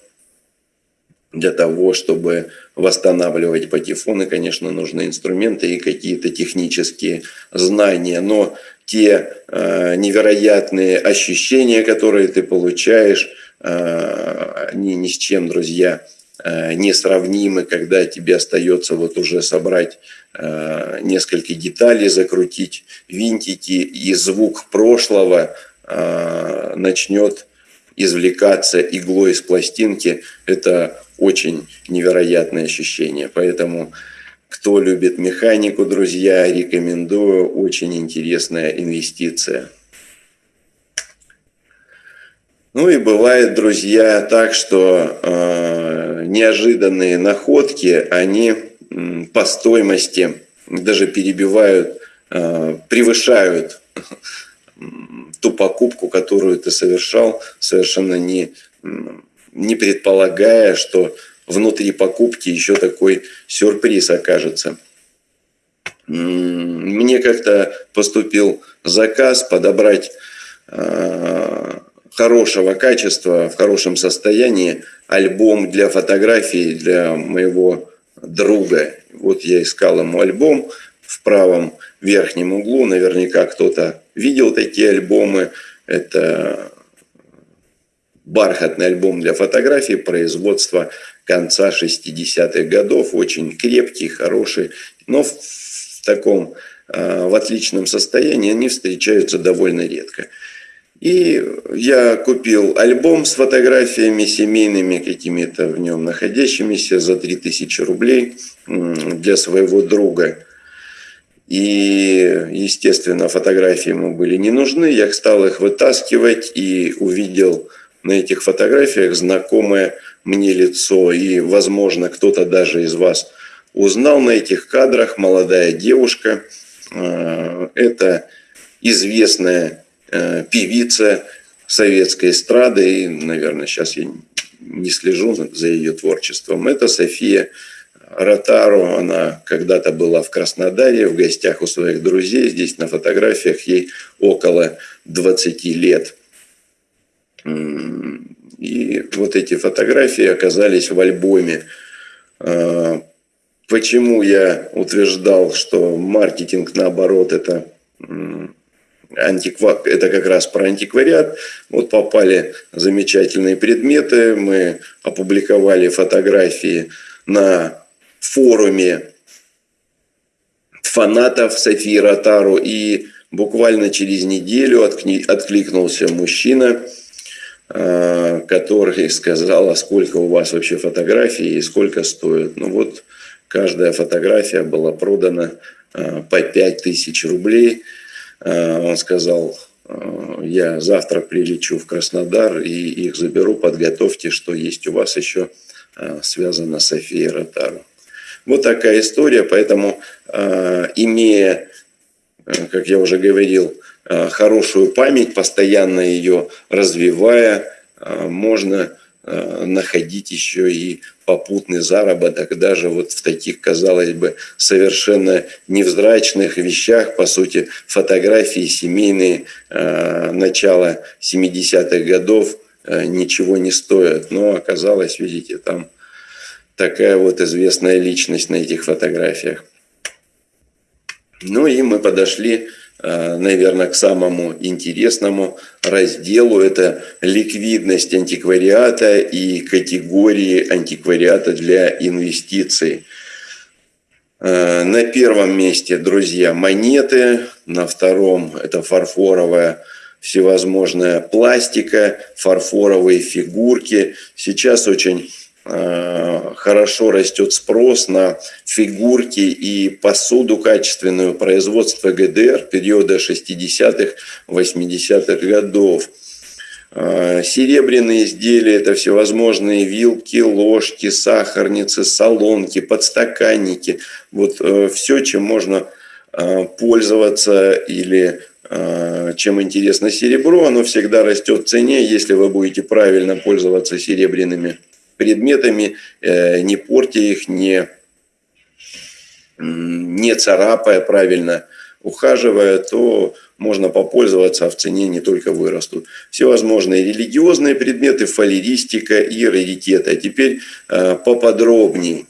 B: Для того, чтобы восстанавливать патефоны, конечно, нужны инструменты и какие-то технические знания. Но те э, невероятные ощущения, которые ты получаешь, э, они ни с чем, друзья, несравнимы, когда тебе остается вот уже собрать э, несколько деталей, закрутить винтики, и звук прошлого э, начнет извлекаться иглой из пластинки, это очень невероятное ощущение. Поэтому, кто любит механику, друзья, рекомендую. Очень интересная инвестиция. Ну и бывает, друзья, так, что э, неожиданные находки, они по стоимости даже перебивают, э, превышают ту покупку, которую ты совершал, совершенно не, не предполагая, что внутри покупки еще такой сюрприз окажется. Мне как-то поступил заказ подобрать э, хорошего качества, в хорошем состоянии альбом для фотографий для моего друга. Вот я искал ему альбом в правом верхнем углу. Наверняка кто-то видел такие альбомы. Это бархатный альбом для фотографий производства конца 60-х годов. Очень крепкий, хороший, но в таком, а, в отличном состоянии они встречаются довольно редко. И я купил альбом с фотографиями семейными, какими-то в нем находящимися за 3000 рублей для своего друга. И, естественно, фотографии ему были не нужны. Я стал их вытаскивать и увидел на этих фотографиях знакомое мне лицо. И, возможно, кто-то даже из вас узнал на этих кадрах молодая девушка. А, это известная певица советской эстрады. И, наверное, сейчас я не слежу за ее творчеством. Это София Ротару. Она когда-то была в Краснодаре в гостях у своих друзей. Здесь на фотографиях ей около 20 лет. И вот эти фотографии оказались в альбоме. А, почему я утверждал, что маркетинг наоборот это антиква... это как раз про антиквариат. Вот попали замечательные предметы, мы опубликовали фотографии на форуме фанатов Софии Ротару. И буквально через неделю откликнулся мужчина, а, который сказал, а сколько у вас вообще фотографий и сколько стоит. Ну вот каждая фотография была продана а, по 5000 рублей. А, он сказал, я завтра прилечу в Краснодар и их заберу, подготовьте, что есть у вас еще связано с Софией Ротару. Вот такая история, поэтому э, имея, э, как я уже говорил, э, хорошую память, постоянно ее развивая, можно находить еще и попутный заработок даже вот в таких, казалось бы, совершенно невзрачных вещах, по сути, фотографии семейные начала 70-х годов ничего не стоят, но оказалось, видите, там такая вот известная личность на этих фотографиях. Ну и мы подошли, э, наверное, к самому интересному разделу. Это ликвидность антиквариата и категории антиквариата для инвестиций. Э, на первом месте, друзья, монеты. На втором это фарфоровая всевозможная пластика, фарфоровые фигурки. Сейчас очень Э, хорошо растет спрос на фигурки и посуду качественную производства ГДР периода 60-х, 80-х годов. Э, серебряные изделия – это всевозможные вилки, ложки, сахарницы, солонки, подстаканники. Вот э, все, чем можно пользоваться или чем интересно серебро, оно всегда растет в цене, если вы будете правильно пользоваться серебряными предметами, э, не портя их, не, не царапая правильно, ухаживая, то можно попользоваться, а в цене не только вырастут. Всевозможные религиозные предметы, фалеристика и раритеты. А теперь э, поподробнее.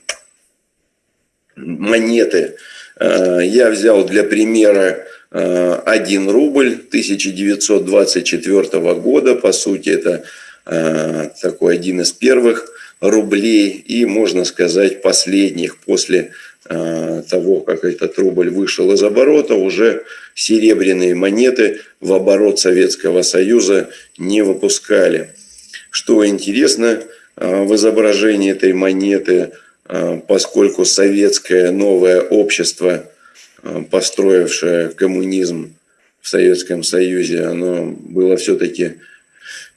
B: Монеты. Э, я взял для примера 1 рубль 1924 года. По сути, это такой один из первых рублей и, можно сказать, последних после э, того, как этот рубль вышел из оборота, уже серебряные монеты в оборот Советского Союза не выпускали. Что интересно в изображении этой монеты, поскольку советское новое общество, построившее коммунизм в Советском Союзе, оно было все-таки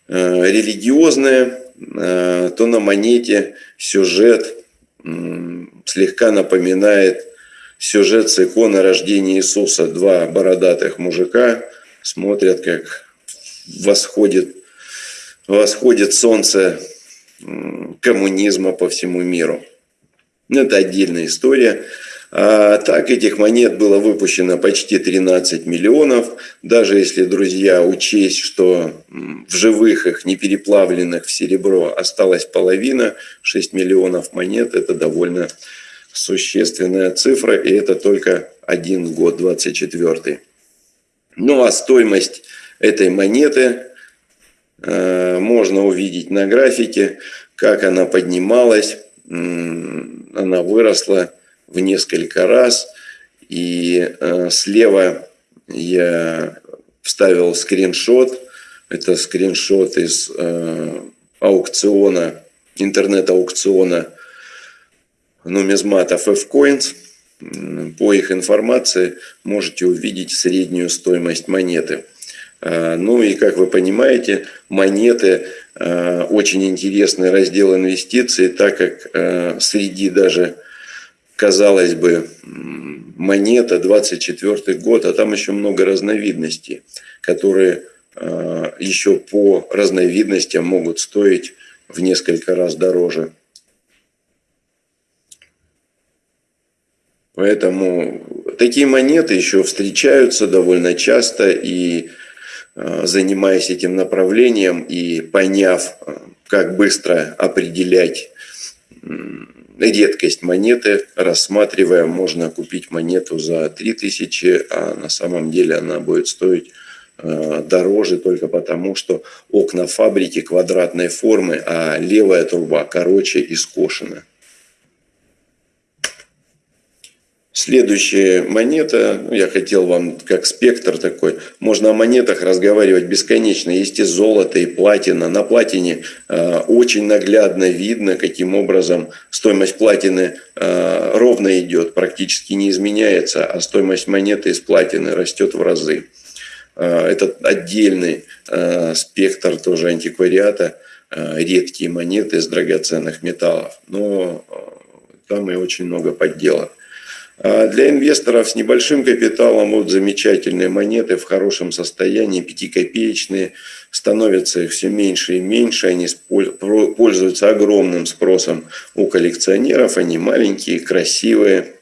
B: религиозное, то на монете сюжет слегка напоминает сюжет с иконы рождения Иисуса. Два бородатых мужика смотрят, как восходит, восходит солнце коммунизма по всему миру. Это отдельная история. А так этих монет было выпущено почти 13 миллионов. Даже если, друзья, учесть, что в живых их, не переплавленных в серебро, осталась половина, 6 миллионов монет, это довольно существенная цифра, и это только один год, 24 Ну а стоимость этой монеты э, можно увидеть на графике, как она поднималась, она выросла в несколько раз. И э, слева я вставил скриншот. Это скриншот из э, аукциона, интернет-аукциона нумизматов F-Coins. По их информации можете увидеть среднюю стоимость монеты. Э, ну и, как вы понимаете, монеты э, очень интересный раздел инвестиций, так как э, среди даже казалось бы, монета, 24 год, а там еще много разновидностей, которые а, еще по разновидностям могут стоить в несколько раз дороже. Поэтому такие монеты еще встречаются довольно часто, и а, занимаясь этим направлением и поняв, а, как быстро определять редкость монеты, рассматривая, можно купить монету за 3000, а на самом деле она будет стоить э, дороже только потому, что окна фабрики квадратной формы, а левая труба короче и скошена. Следующая монета, ну, я хотел вам как спектр такой, можно о монетах разговаривать бесконечно. Есть и золото, и платина. На платине э, очень наглядно видно, каким образом стоимость платины э, ровно идет, практически не изменяется, а стоимость монеты из платины растет в разы. Э, это отдельный э, спектр тоже антиквариата, э, редкие монеты из драгоценных металлов. Но э, там и очень много подделок. А для инвесторов с небольшим капиталом вот замечательные монеты в хорошем состоянии, пятикопеечные, становятся их все меньше и меньше, они пользуются огромным спросом у коллекционеров, они маленькие, красивые.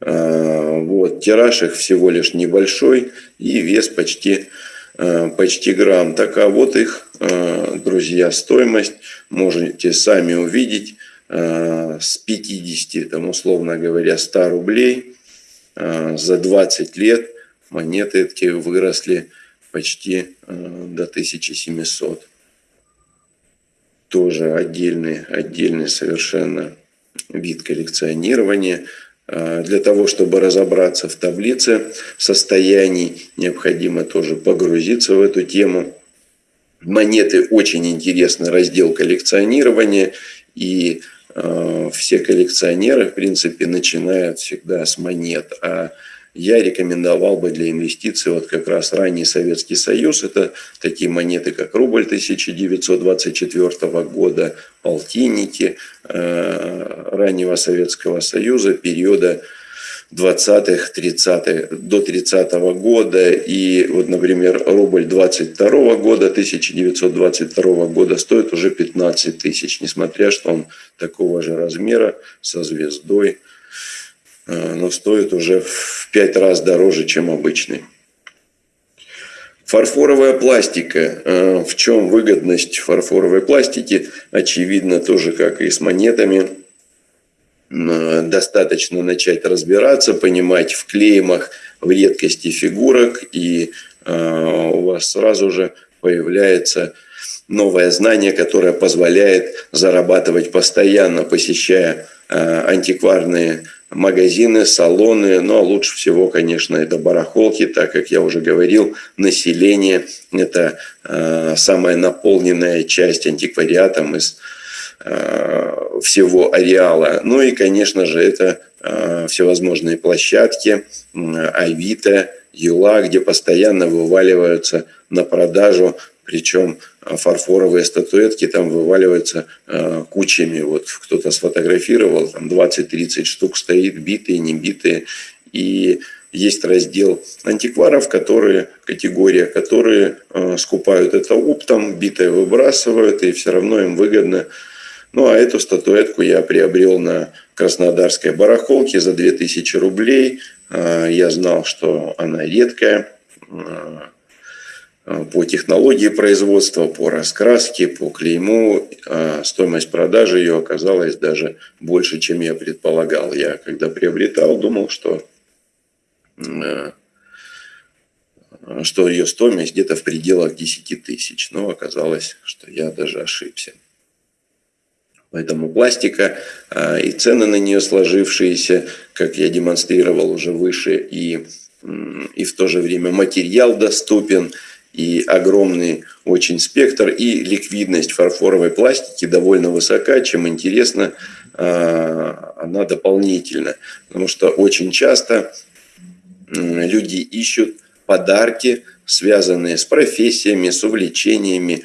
B: А, вот, тираж их всего лишь небольшой и вес почти, а, почти грамм. Так а вот их, друзья, стоимость можете сами увидеть. Э, с 50, там, условно говоря, 100 рублей э, за 20 лет монеты эти выросли почти э, до 1700. Тоже отдельный, отдельный совершенно вид коллекционирования. Для того, чтобы разобраться в таблице состояний, необходимо тоже погрузиться в эту тему. Монеты очень интересный раздел коллекционирования. И все коллекционеры, в принципе, начинают всегда с монет. А я рекомендовал бы для инвестиций вот как раз ранний Советский Союз. Это такие монеты, как рубль 1924 года, полтинники э, раннего Советского Союза, периода 20-х, 30-х, до 30 -го года. И вот, например, рубль 22 года, 1922 года стоит уже 15 тысяч, несмотря что он такого же размера, со звездой, э, но стоит уже в 5 раз дороже, чем обычный. Фарфоровая пластика. Э, в чем выгодность фарфоровой пластики? Очевидно, тоже как и с монетами – достаточно начать разбираться, понимать в клеймах, в редкости фигурок, и э, у вас сразу же появляется новое знание, которое позволяет зарабатывать постоянно, посещая э, антикварные магазины, салоны, ну а лучше всего, конечно, это барахолки, так как я уже говорил, население – это э, самая наполненная часть антиквариатом из всего ареала. Ну и, конечно же, это э, всевозможные площадки, э, Авито, Юла, где постоянно вываливаются на продажу причем а, фарфоровые статуэтки там вываливаются э, кучами. Вот кто-то сфотографировал, там 20-30 штук стоит, битые, не битые. И есть раздел антикваров, которые, категория, которые э, скупают это оптом, битое выбрасывают, и все равно им выгодно. Ну, а эту статуэтку я приобрел на Краснодарской барахолке за 2000 рублей. Э, я знал, что она редкая Э, по технологии производства, по раскраске, по клейму. А стоимость продажи ее оказалась даже больше, чем я предполагал. Я когда приобретал, думал, что, что ее стоимость где-то в пределах 10 тысяч. Но оказалось, что я даже ошибся. Поэтому пластика а, и цены на нее сложившиеся, как я демонстрировал уже выше, и, и в то же время материал доступен – и огромный очень спектр, и ликвидность фарфоровой пластики довольно высока, чем интересно, а, она дополнительна. Потому что очень часто люди ищут подарки, связанные с профессиями, с увлечениями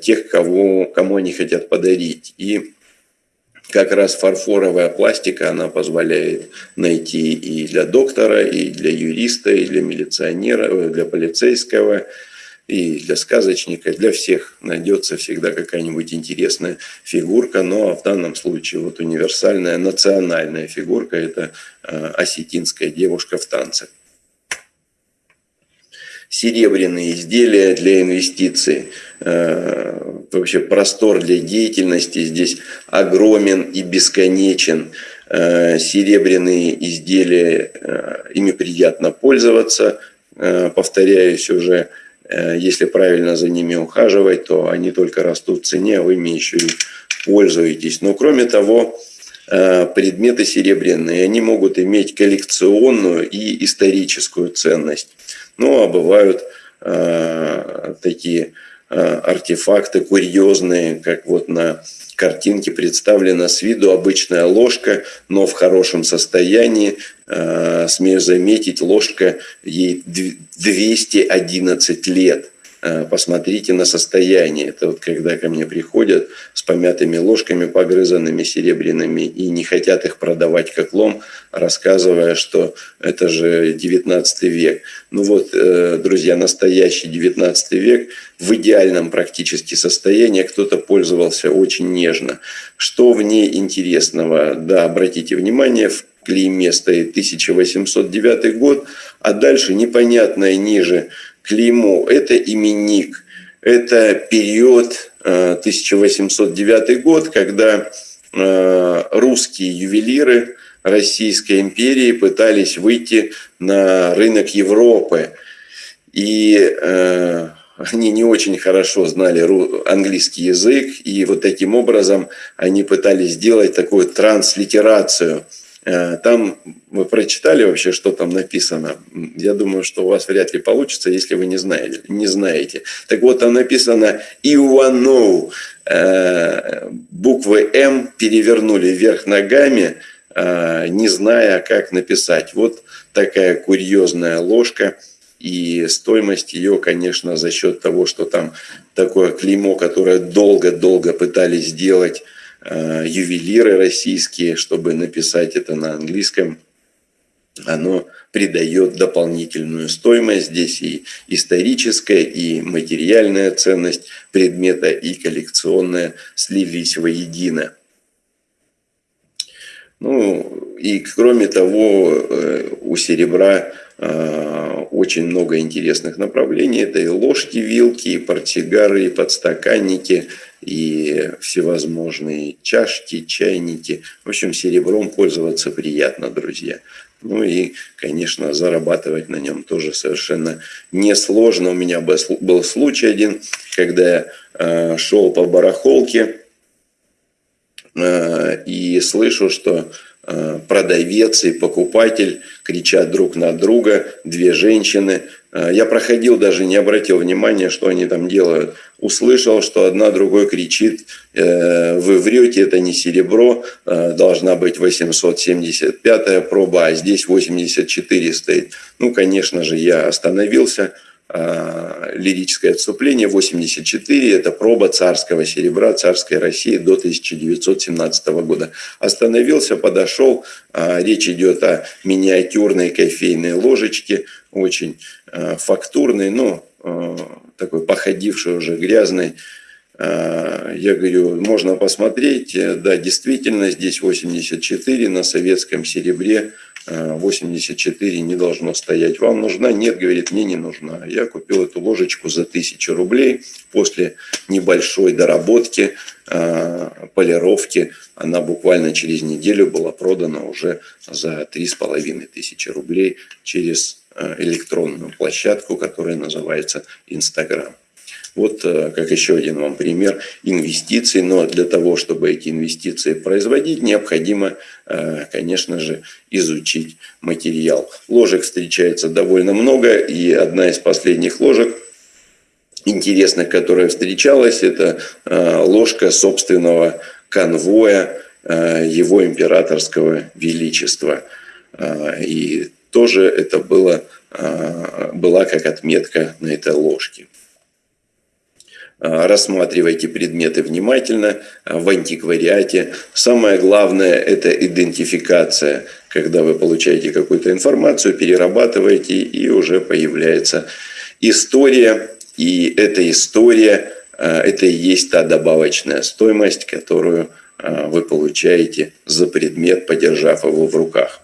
B: тех, кого, кому они хотят подарить. И как раз фарфоровая пластика, она позволяет найти и для доктора, и для юриста, и для милиционера, э, для полицейского, и для сказочника, для всех найдется всегда какая-нибудь интересная фигурка, но в данном случае вот универсальная национальная фигурка – это э, осетинская девушка в танце серебряные изделия для инвестиций. Э, вообще простор для деятельности здесь огромен и бесконечен. Э, серебряные изделия, э, ими приятно пользоваться. Повторяюсь уже, если правильно за ними ухаживать, то они только растут в цене, а вы ими еще и пользуетесь. Но кроме того, предметы серебряные, они могут иметь коллекционную и историческую ценность. Ну, а бывают такие артефакты курьезные, как вот на картинке представлена с виду обычная ложка, но в хорошем состоянии. Э, смею заметить, ложка ей 211 лет. Э, посмотрите на состояние. Это вот когда ко мне приходят с помятыми ложками, погрызанными серебряными, и не хотят их продавать как лом, рассказывая, что это же 19 век. Ну вот, э, друзья, настоящий 19 век в идеальном практически состоянии кто-то пользовался очень нежно. Что в ней интересного? Да, обратите внимание, в клейме стоит 1809 год, а дальше непонятное ниже клеймо – это именник, это период 1809 э, год, когда э, русские ювелиры Российской империи пытались выйти на рынок Европы. И э, они не очень хорошо знали английский язык, и вот таким образом они пытались сделать такую транслитерацию – там вы прочитали вообще, что там написано. Я думаю, что у вас вряд ли получится, если вы не знаете. Не знаете. Так вот, там написано «Иванов». Э, буквы «М» перевернули вверх ногами, э, не зная, как написать. Вот такая курьезная ложка. И стоимость ее, конечно, за счет того, что там такое клеймо, которое долго-долго пытались сделать Э, ювелиры российские, чтобы написать это на английском, оно придает дополнительную стоимость. Здесь и историческая, и материальная ценность предмета, и коллекционная слились воедино. Ну, и кроме того, э, у серебра э, очень много интересных направлений. Это и ложки, вилки, и портсигары, и подстаканники, и всевозможные чашки, чайники. В общем, серебром пользоваться приятно, друзья. Ну и, конечно, зарабатывать на нем тоже совершенно несложно. У меня был случай один, когда я э, шел по барахолке, и слышу, что продавец и покупатель кричат друг на друга, две женщины. Я проходил, даже не обратил внимания, что они там делают. Услышал, что одна другой кричит, вы врете, это не серебро, должна быть 875 проба, а здесь 84 стоит. Ну, конечно же, я остановился, Э, лирическое отступление 84 это проба царского серебра царской России до 1917 года. Остановился, подошел, э, речь идет о миниатюрной кофейной ложечке, очень э, фактурной, но такой походившей уже грязной. Я говорю, можно посмотреть, да, действительно, здесь 84 на советском серебре 84 не должно стоять. Вам нужна? Нет, говорит, мне не нужна. Я купил эту ложечку за 1000 рублей. После небольшой доработки, а, полировки, она буквально через неделю была продана уже за 3500 рублей через а, электронную площадку, которая называется Инстаграм. Вот э, как еще один вам пример инвестиций. Но для того, чтобы эти инвестиции производить, необходимо, э, конечно же, изучить материал. Ложек встречается довольно много. И одна из последних ложек, интересных, которая встречалась, это э, ложка собственного конвоя его императорского величества. И тоже это было, была как отметка на этой ложке. А, рассматривайте предметы внимательно а, в антиквариате. Самое главное – это идентификация. Когда вы получаете какую-то информацию, перерабатываете, и уже появляется история. И эта история а, – это и есть та добавочная стоимость, которую вы получаете за предмет, подержав его в руках.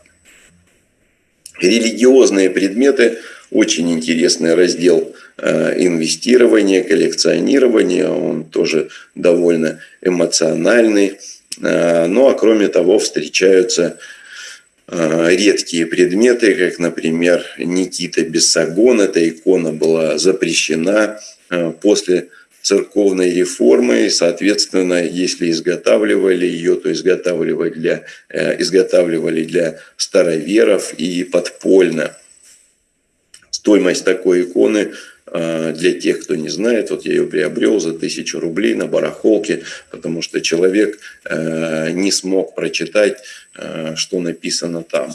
B: Религиозные предметы – очень интересный раздел – Э, инвестирование, коллекционирование, он тоже довольно эмоциональный. Э, ну а кроме того встречаются э, редкие предметы, как, например, Никита Бессагон. Эта икона была запрещена после церковной реформы, и, соответственно, если изготавливали ее, то изготавливали для, изготавливали для староверов и подпольно. Стоимость такой иконы для тех, кто не знает, вот я ее приобрел за тысячу рублей на барахолке, потому что человек э, не смог прочитать, э, что написано там.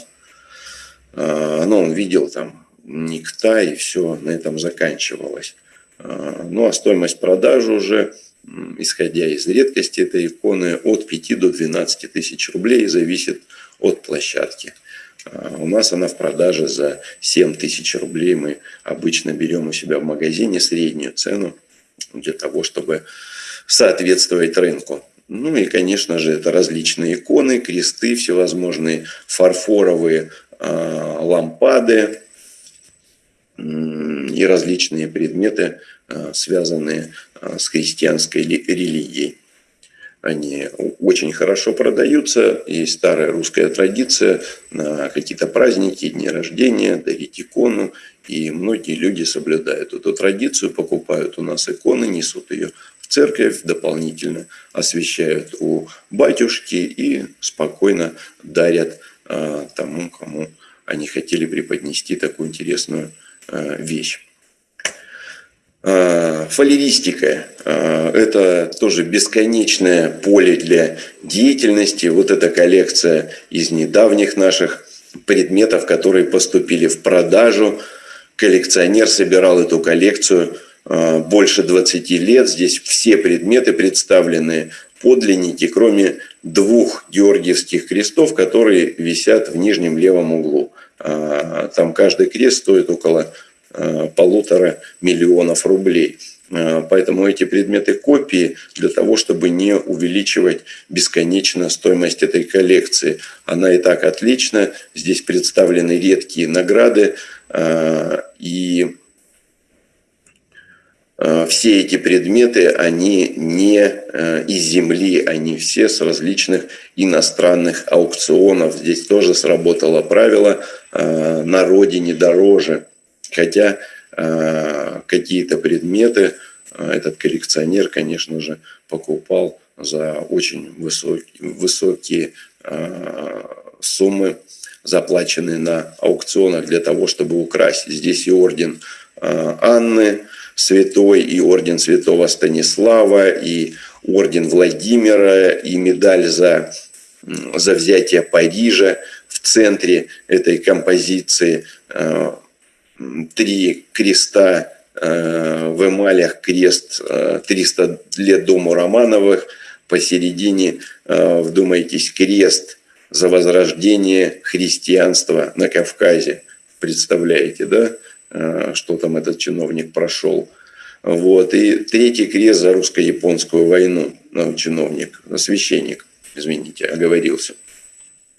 B: А, но он видел там никта, и все на этом заканчивалось. А, ну а стоимость продажи уже, исходя из редкости этой иконы, от 5 до 12 тысяч рублей зависит от площадки. А, у нас она в продаже за 7 тысяч рублей. Мы обычно берем у себя в магазине среднюю цену для того, чтобы соответствовать рынку. Ну и, конечно же, это различные иконы, кресты, всевозможные фарфоровые э, лампады и различные предметы, э, связанные э, с христианской религией. Они очень хорошо продаются. Есть старая русская традиция на какие-то праздники, дни рождения, дарить икону. И многие люди соблюдают эту традицию, покупают у нас иконы, несут ее в церковь, дополнительно освещают у батюшки и спокойно дарят а, тому, кому они хотели преподнести такую интересную а, вещь. А, фалеристика а, – это тоже бесконечное поле для деятельности. Вот эта коллекция из недавних наших предметов, которые поступили в продажу. Коллекционер собирал эту коллекцию а, больше 20 лет. Здесь все предметы представлены подлинники, кроме двух георгиевских крестов, которые висят в нижнем левом углу. Там каждый крест стоит около Э, полутора миллионов рублей. Э, поэтому эти предметы копии для того, чтобы не увеличивать бесконечно стоимость этой коллекции. Она и так отлична. Здесь представлены редкие награды. Э, и все эти предметы, они не из земли, они все с различных иностранных аукционов. Здесь тоже сработало правило «на родине дороже». Хотя э, какие-то предметы э, этот коллекционер, конечно же, покупал за очень высокие, высокие суммы, заплаченные на аукционах для того, чтобы украсть. Здесь и орден Анны Святой, и орден Святого Станислава, и орден Владимира, и медаль за, за взятие Парижа. В центре этой композиции три креста Э, в эмалях крест 300 э, лет дому Романовых, посередине, э, вдумайтесь, крест за возрождение христианства на Кавказе. Представляете, да, что там этот чиновник прошел. Вот. И третий крест за русско-японскую войну, ну, чиновник, священник, извините, оговорился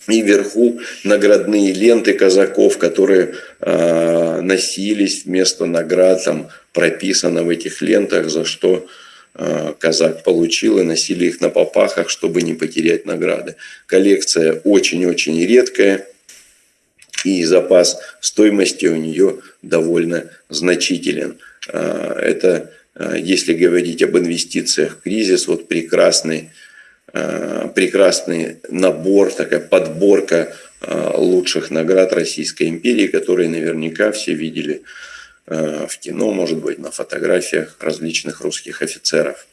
B: и вверху наградные ленты казаков, которые э, носились вместо наград, там прописано в этих лентах, за что э, казак получил, и носили их на попахах, чтобы не потерять награды. Коллекция очень-очень редкая, и запас стоимости у нее довольно значителен. Э, это, э, если говорить об инвестициях кризис, вот прекрасный прекрасный набор, такая подборка э, лучших наград Российской империи, которые наверняка все видели э, в кино, может быть, на фотографиях различных русских офицеров.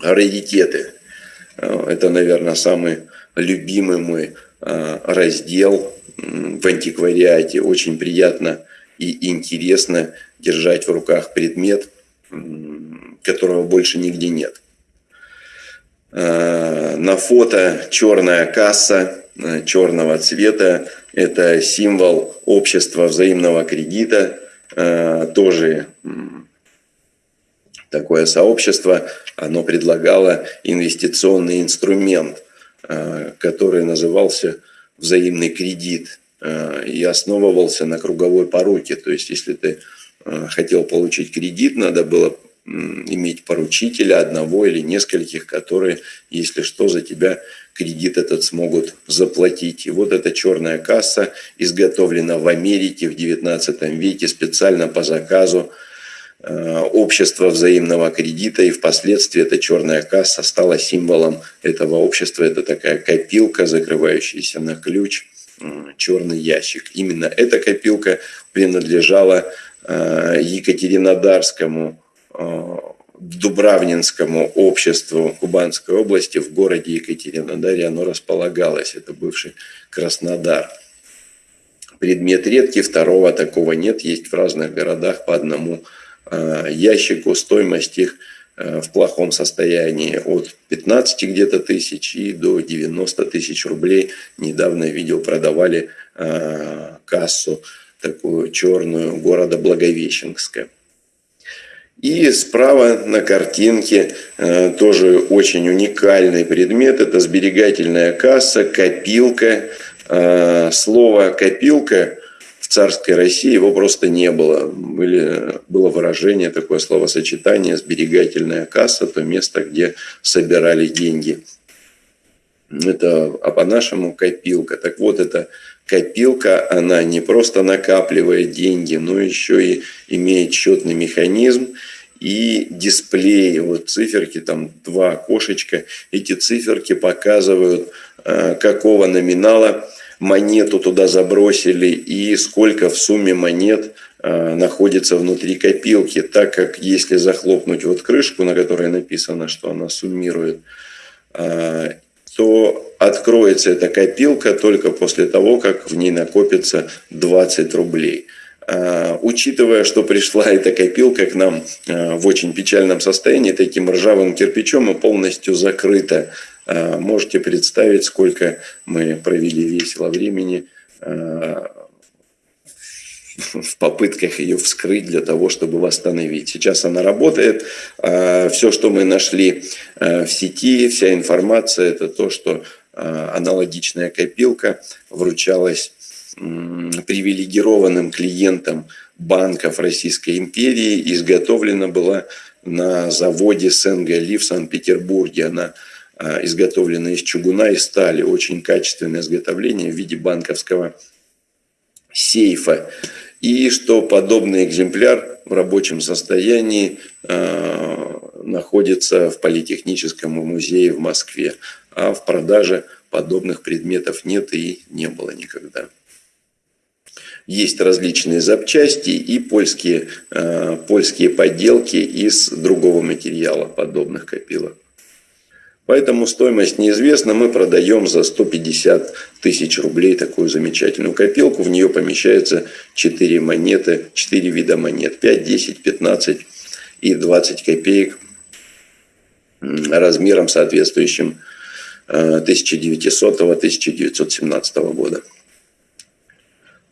B: Раритеты. Это, наверное, самый любимый мой раздел в антиквариате. Очень приятно и интересно держать в руках предмет, которого больше нигде нет. Э, на фото черная касса э, черного цвета. Это символ общества взаимного кредита. Э, тоже такое сообщество. Оно предлагало инвестиционный инструмент, который назывался взаимный кредит и основывался на круговой пороке. То есть, если ты хотел получить кредит, надо было иметь поручителя одного или нескольких, которые, если что, за тебя кредит этот смогут заплатить. И вот эта черная касса изготовлена в Америке в 19 веке специально по заказу э, общества взаимного кредита, и впоследствии эта черная касса стала символом этого общества. Это такая копилка, закрывающаяся на ключ, черный ящик. Именно эта копилка принадлежала э, Екатеринодарскому Дубравнинскому обществу Кубанской области в городе Екатеринодаре оно располагалось. Это бывший Краснодар. Предмет редкий, второго такого нет. Есть в разных городах по одному э, ящику. Стоимость их э, в плохом состоянии от 15 где-то тысяч и до 90 тысяч рублей. Недавно видел, продавали кассу такую черную города Благовещенска. И справа на картинке э, тоже очень уникальный предмет. Это сберегательная касса, копилка. Э, слово «копилка» в царской России его просто не было. Были, было выражение, такое словосочетание «сберегательная касса», то место, где собирали деньги. Это, а по-нашему копилка. Так вот, это копилка, она не просто накапливает деньги, но еще и имеет счетный механизм и дисплей. Вот циферки, там два окошечка. Эти циферки показывают, э, какого номинала монету туда забросили и сколько в сумме монет э, находится внутри копилки, так как если захлопнуть вот крышку, на которой написано, что она суммирует, э, то откроется эта копилка только после того, как в ней накопится 20 рублей. А, учитывая, что пришла эта копилка к нам а, в очень печальном состоянии, таким ржавым кирпичом и полностью закрыта, а, можете представить, сколько мы провели весело времени в попытках ее вскрыть для того, чтобы восстановить. Сейчас она работает. Все, что мы нашли в сети, вся информация, это то, что аналогичная копилка вручалась привилегированным клиентам банков Российской империи, изготовлена была на заводе Сенга-Ли в Санкт-Петербурге. Она изготовлена из чугуна и стали. Очень качественное изготовление в виде банковского сейфа и что подобный экземпляр в рабочем состоянии э, находится в Политехническом музее в Москве, а в продаже подобных предметов нет и не было никогда. Есть различные запчасти и польские, э, польские подделки из другого материала подобных копилок. Поэтому стоимость неизвестна. Мы продаем за 150 тысяч рублей такую замечательную копилку. В нее помещается 4 монеты, 4 вида монет. 5, 10, 15 и 20 копеек размером соответствующим 1900-1917 э, года.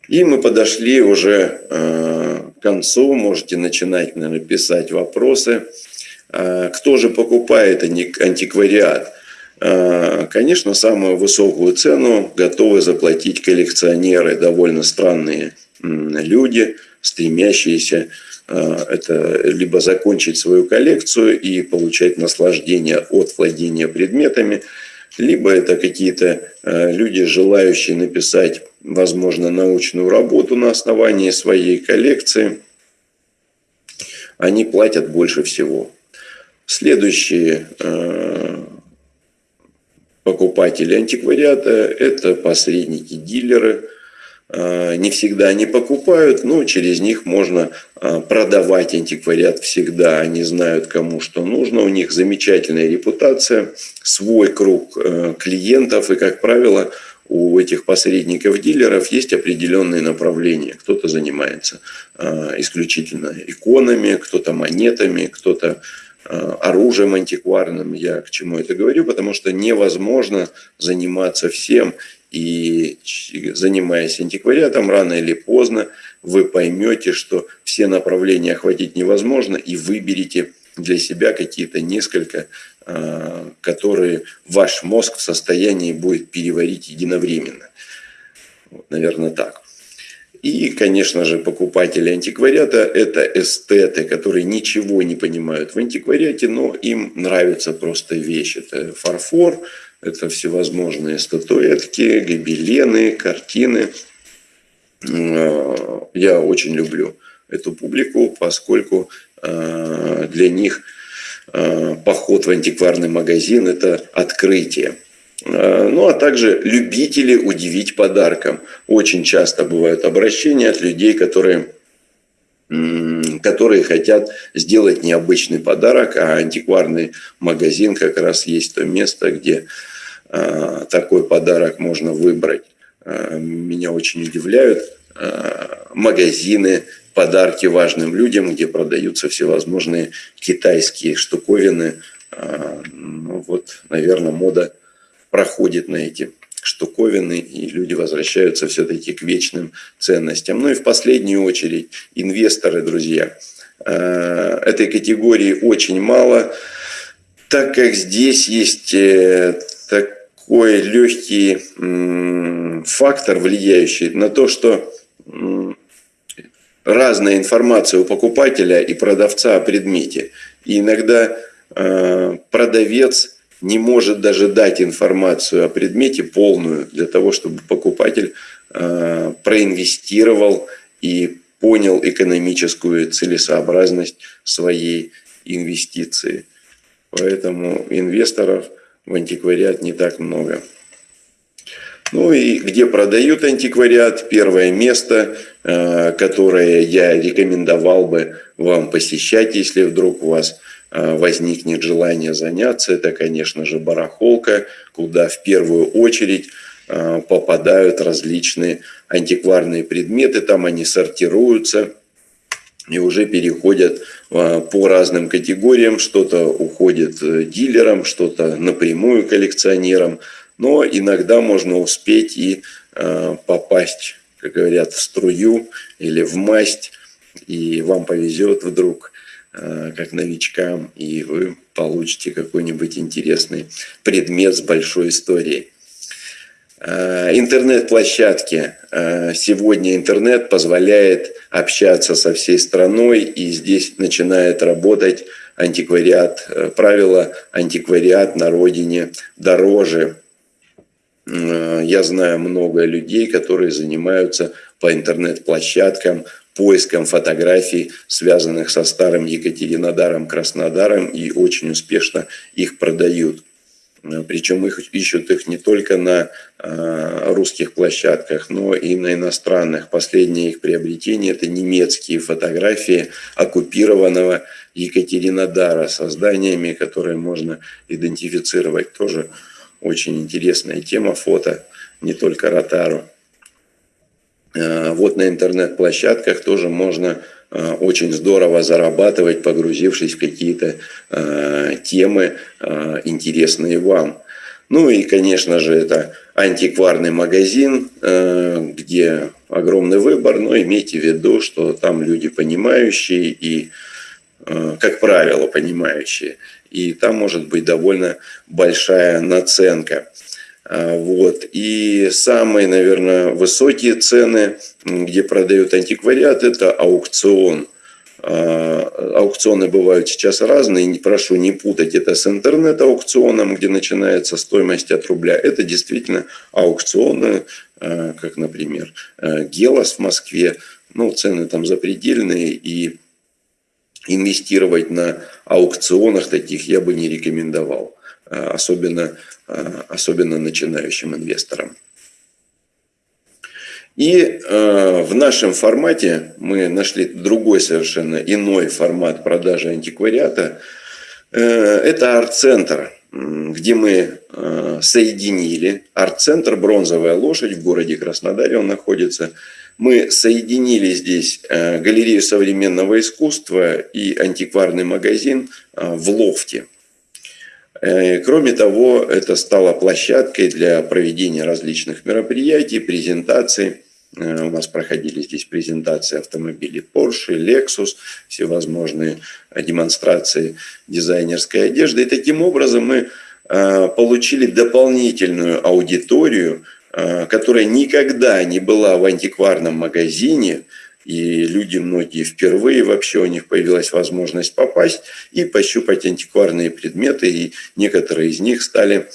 B: И мы подошли уже э, к концу. Можете начинать, наверное, писать вопросы. Э, кто же покупает антиквариат? Конечно, самую высокую цену готовы заплатить коллекционеры, довольно странные люди, стремящиеся это либо закончить свою коллекцию и получать наслаждение от владения предметами, либо это какие-то э, люди, желающие написать, возможно, научную работу на основании своей коллекции. Они платят больше всего. Следующие э, покупатели антиквариата – это посредники, дилеры – не всегда они покупают, но через них можно э, продавать антиквариат всегда. Они знают, кому что нужно. У них замечательная репутация, свой круг э, клиентов. И, как правило, у этих посредников-дилеров есть определенные направления. Кто-то занимается исключительно иконами, кто-то монетами, кто-то оружием антикварным. Я к чему это говорю? Потому что невозможно заниматься всем и занимаясь антиквариатом, рано или поздно вы поймете, что все направления охватить невозможно, и выберете для себя какие-то несколько, а, которые ваш мозг в состоянии будет переварить единовременно. Вот, наверное, так. И, конечно же, покупатели антиквариата – это эстеты, которые ничего не понимают в антиквариате, но им нравится просто вещь. Это фарфор, это всевозможные статуэтки, гобелены, картины. Э, я очень люблю эту публику, поскольку э, для них э, поход в антикварный магазин – это открытие. Ну, а также любители удивить подарком. Очень часто бывают обращения от людей, которые, которые хотят сделать необычный подарок, а антикварный магазин как раз есть то место, где Э, такой подарок можно выбрать. Э, меня очень удивляют э, магазины, подарки важным людям, где продаются всевозможные китайские штуковины. Ну вот, наверное, мода проходит на эти штуковины, и люди возвращаются все-таки к вечным ценностям. Ну и в последнюю очередь инвесторы, друзья. Этой категории очень мало, так как здесь есть так, такой легкий фактор, влияющий на то, что разная информация у покупателя и продавца о предмете. И иногда э, продавец не может даже дать информацию о предмете полную для того, чтобы покупатель э, проинвестировал и понял экономическую целесообразность своей инвестиции. Поэтому инвесторов – в антиквариат не так много. Ну и где продают антиквариат, первое место, э, которое я рекомендовал бы вам посещать, если вдруг у вас возникнет желание заняться, это, конечно же, барахолка, куда в первую очередь э, попадают различные антикварные предметы, там они сортируются и уже переходят а, по разным категориям. Что-то уходит э, дилерам, что-то напрямую коллекционерам. Но иногда можно успеть и попасть, как говорят, в струю или в масть. И вам повезет вдруг, как новичкам, и вы получите какой-нибудь интересный предмет с большой историей. Э, интернет-площадки. Э, сегодня интернет позволяет общаться со всей страной, и здесь начинает работать антиквариат. Э, правило антиквариат на родине дороже. Я знаю много людей, которые занимаются по интернет-площадкам поиском фотографий, связанных со старым Екатеринодаром, Краснодаром, и очень успешно их продают. Э, Причем их ищут их не только на э, русских площадках, но и на иностранных. Последнее их приобретение – это немецкие фотографии оккупированного Екатеринодара со зданиями, которые можно идентифицировать. Тоже очень интересная тема фото, не только Ротару. Э, вот на интернет-площадках тоже можно э, очень здорово зарабатывать, погрузившись в какие-то э, темы, интересные вам. Ну и, конечно же, это антикварный магазин, где огромный выбор, но имейте в виду, что там люди понимающие и, как правило, понимающие. И там может быть довольно большая наценка. А, вот. И самые, наверное, высокие цены, где продают антиквариат, это аукцион. А, аукционы бывают сейчас разные, не прошу не путать это с интернет-аукционом, где начинается стоимость от рубля. Это действительно аукционы, а, как, например, Гелос в Москве. Ну, цены там запредельные, и инвестировать на аукционах таких я бы не рекомендовал. Особенно Э, особенно начинающим инвесторам. И э, в нашем формате мы нашли другой совершенно иной формат продажи антиквариата. Э, это арт-центр, где мы э, соединили арт-центр «Бронзовая лошадь» в городе Краснодаре, он находится. Мы соединили здесь э, галерею современного искусства и антикварный магазин э, в лофте – Э, кроме того, это стало площадкой для проведения различных мероприятий, презентаций. У нас проходили здесь презентации автомобилей Porsche, Lexus, всевозможные демонстрации дизайнерской одежды. И таким образом мы получили дополнительную аудиторию, которая никогда не была в антикварном магазине, и люди многие впервые вообще у них появилась возможность попасть и пощупать антикварные предметы, и некоторые из них стали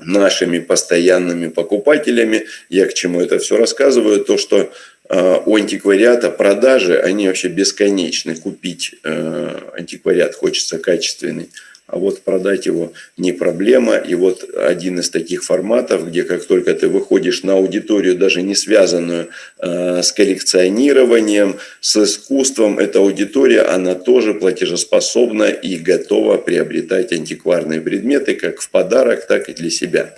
B: нашими постоянными покупателями. Я к чему это все рассказываю? То, что э, у антиквариата продажи, они вообще бесконечны. Купить э, антиквариат хочется качественный а вот продать его не проблема. И вот один из таких форматов, где как только ты выходишь на аудиторию, даже не связанную э, с коллекционированием, с искусством, эта аудитория, она тоже платежеспособна и готова приобретать антикварные предметы как в подарок, так и для себя.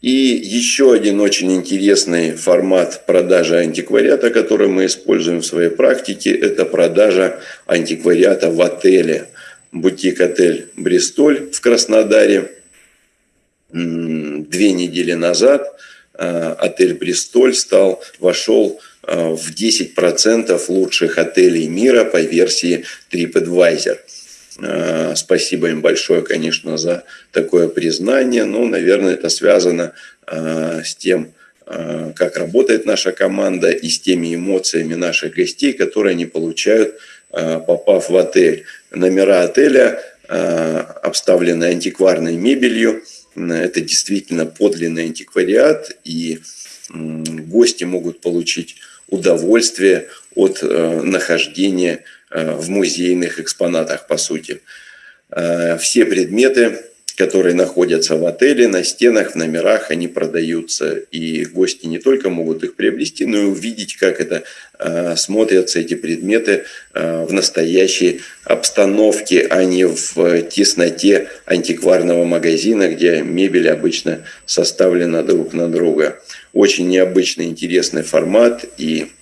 B: И еще один очень интересный формат продажи антиквариата, который мы используем в своей практике, это продажа антиквариата в отеле – бутик-отель «Бристоль» в Краснодаре. Две недели назад а, отель «Бристоль» стал, вошел а, в 10% лучших отелей мира по версии TripAdvisor. А, спасибо им большое, конечно, за такое признание. Но, наверное, это связано с тем, как работает наша команда и с теми эмоциями наших гостей, которые они получают, попав в отель номера отеля э, обставлены антикварной мебелью. Это действительно подлинный антиквариат, и гости могут получить удовольствие от э, нахождения э, в музейных экспонатах, по сути. Все предметы которые находятся в отеле, на стенах, в номерах, они продаются. И гости не только могут их приобрести, но и увидеть, как это э, смотрятся эти предметы э, в настоящей обстановке, а не в тесноте антикварного магазина, где мебель обычно составлена друг на друга. Очень необычный, интересный формат и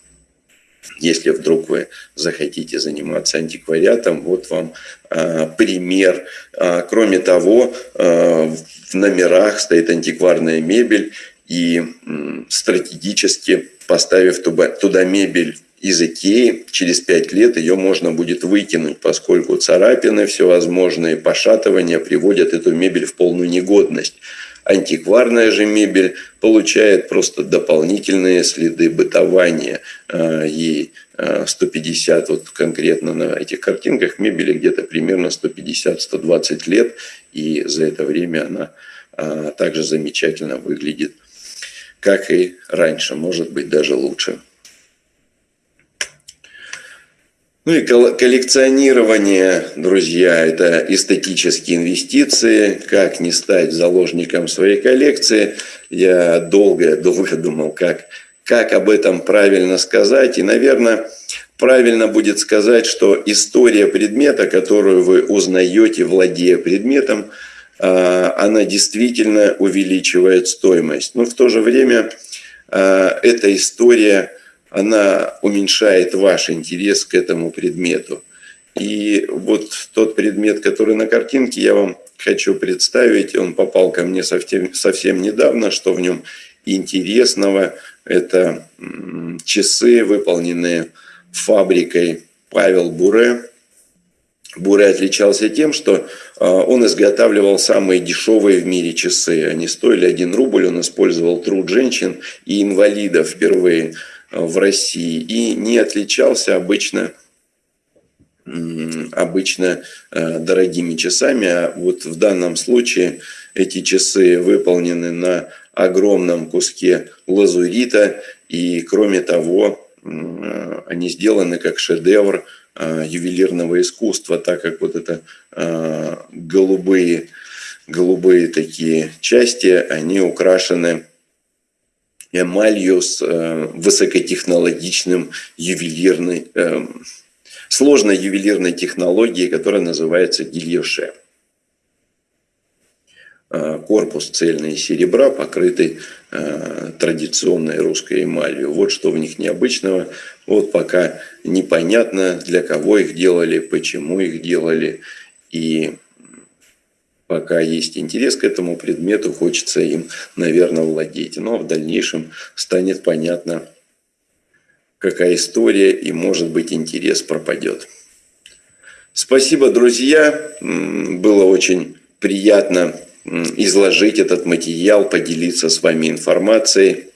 B: если вдруг вы захотите заниматься антиквариатом, вот вам э, пример. А, кроме того, э, в номерах стоит антикварная мебель, и э, стратегически поставив туда, туда мебель из Икеи, через пять лет ее можно будет выкинуть, поскольку царапины всевозможные, пошатывания приводят эту мебель в полную негодность. Антикварная же мебель получает просто дополнительные следы бытования. А, ей 150, вот конкретно на этих картинках, мебели где-то примерно 150-120 лет. И за это время она а, также замечательно выглядит, как и раньше, может быть даже лучше. Ну и коллекционирование, друзья, это эстетические инвестиции. Как не стать заложником своей коллекции? Я долго-долго думал, как, как об этом правильно сказать. И, наверное, правильно будет сказать, что история предмета, которую вы узнаете, владея предметом, а, она действительно увеличивает стоимость. Но в то же время а, эта история – она уменьшает ваш интерес к этому предмету. И вот тот предмет, который на картинке, я вам хочу представить, он попал ко мне совсем, совсем недавно, что в нем интересного. Это часы, выполненные фабрикой Павел Буре. Буре отличался тем, что а, он изготавливал самые дешевые в мире часы. Они стоили 1 рубль, он использовал труд женщин и инвалидов впервые в России и не отличался обычно обычно э, дорогими часами, а вот в данном случае эти часы выполнены на огромном куске лазурита, и кроме того, э, они сделаны как шедевр э, ювелирного искусства, так как вот это голубые, голубые такие части, они украшены эмалью с э, высокотехнологичным ювелирной, э, сложной ювелирной технологией, которая называется гильоше. Э, корпус цельный серебра, покрытый традиционной русской эмалью. Вот что в них необычного. Вот пока непонятно, для кого их делали, почему их делали. И пока есть интерес к этому предмету, хочется им, наверное, владеть. Но в дальнейшем станет понятно, какая история и, может быть, интерес пропадет. Спасибо, друзья. Было очень приятно изложить этот материал, поделиться с вами информацией.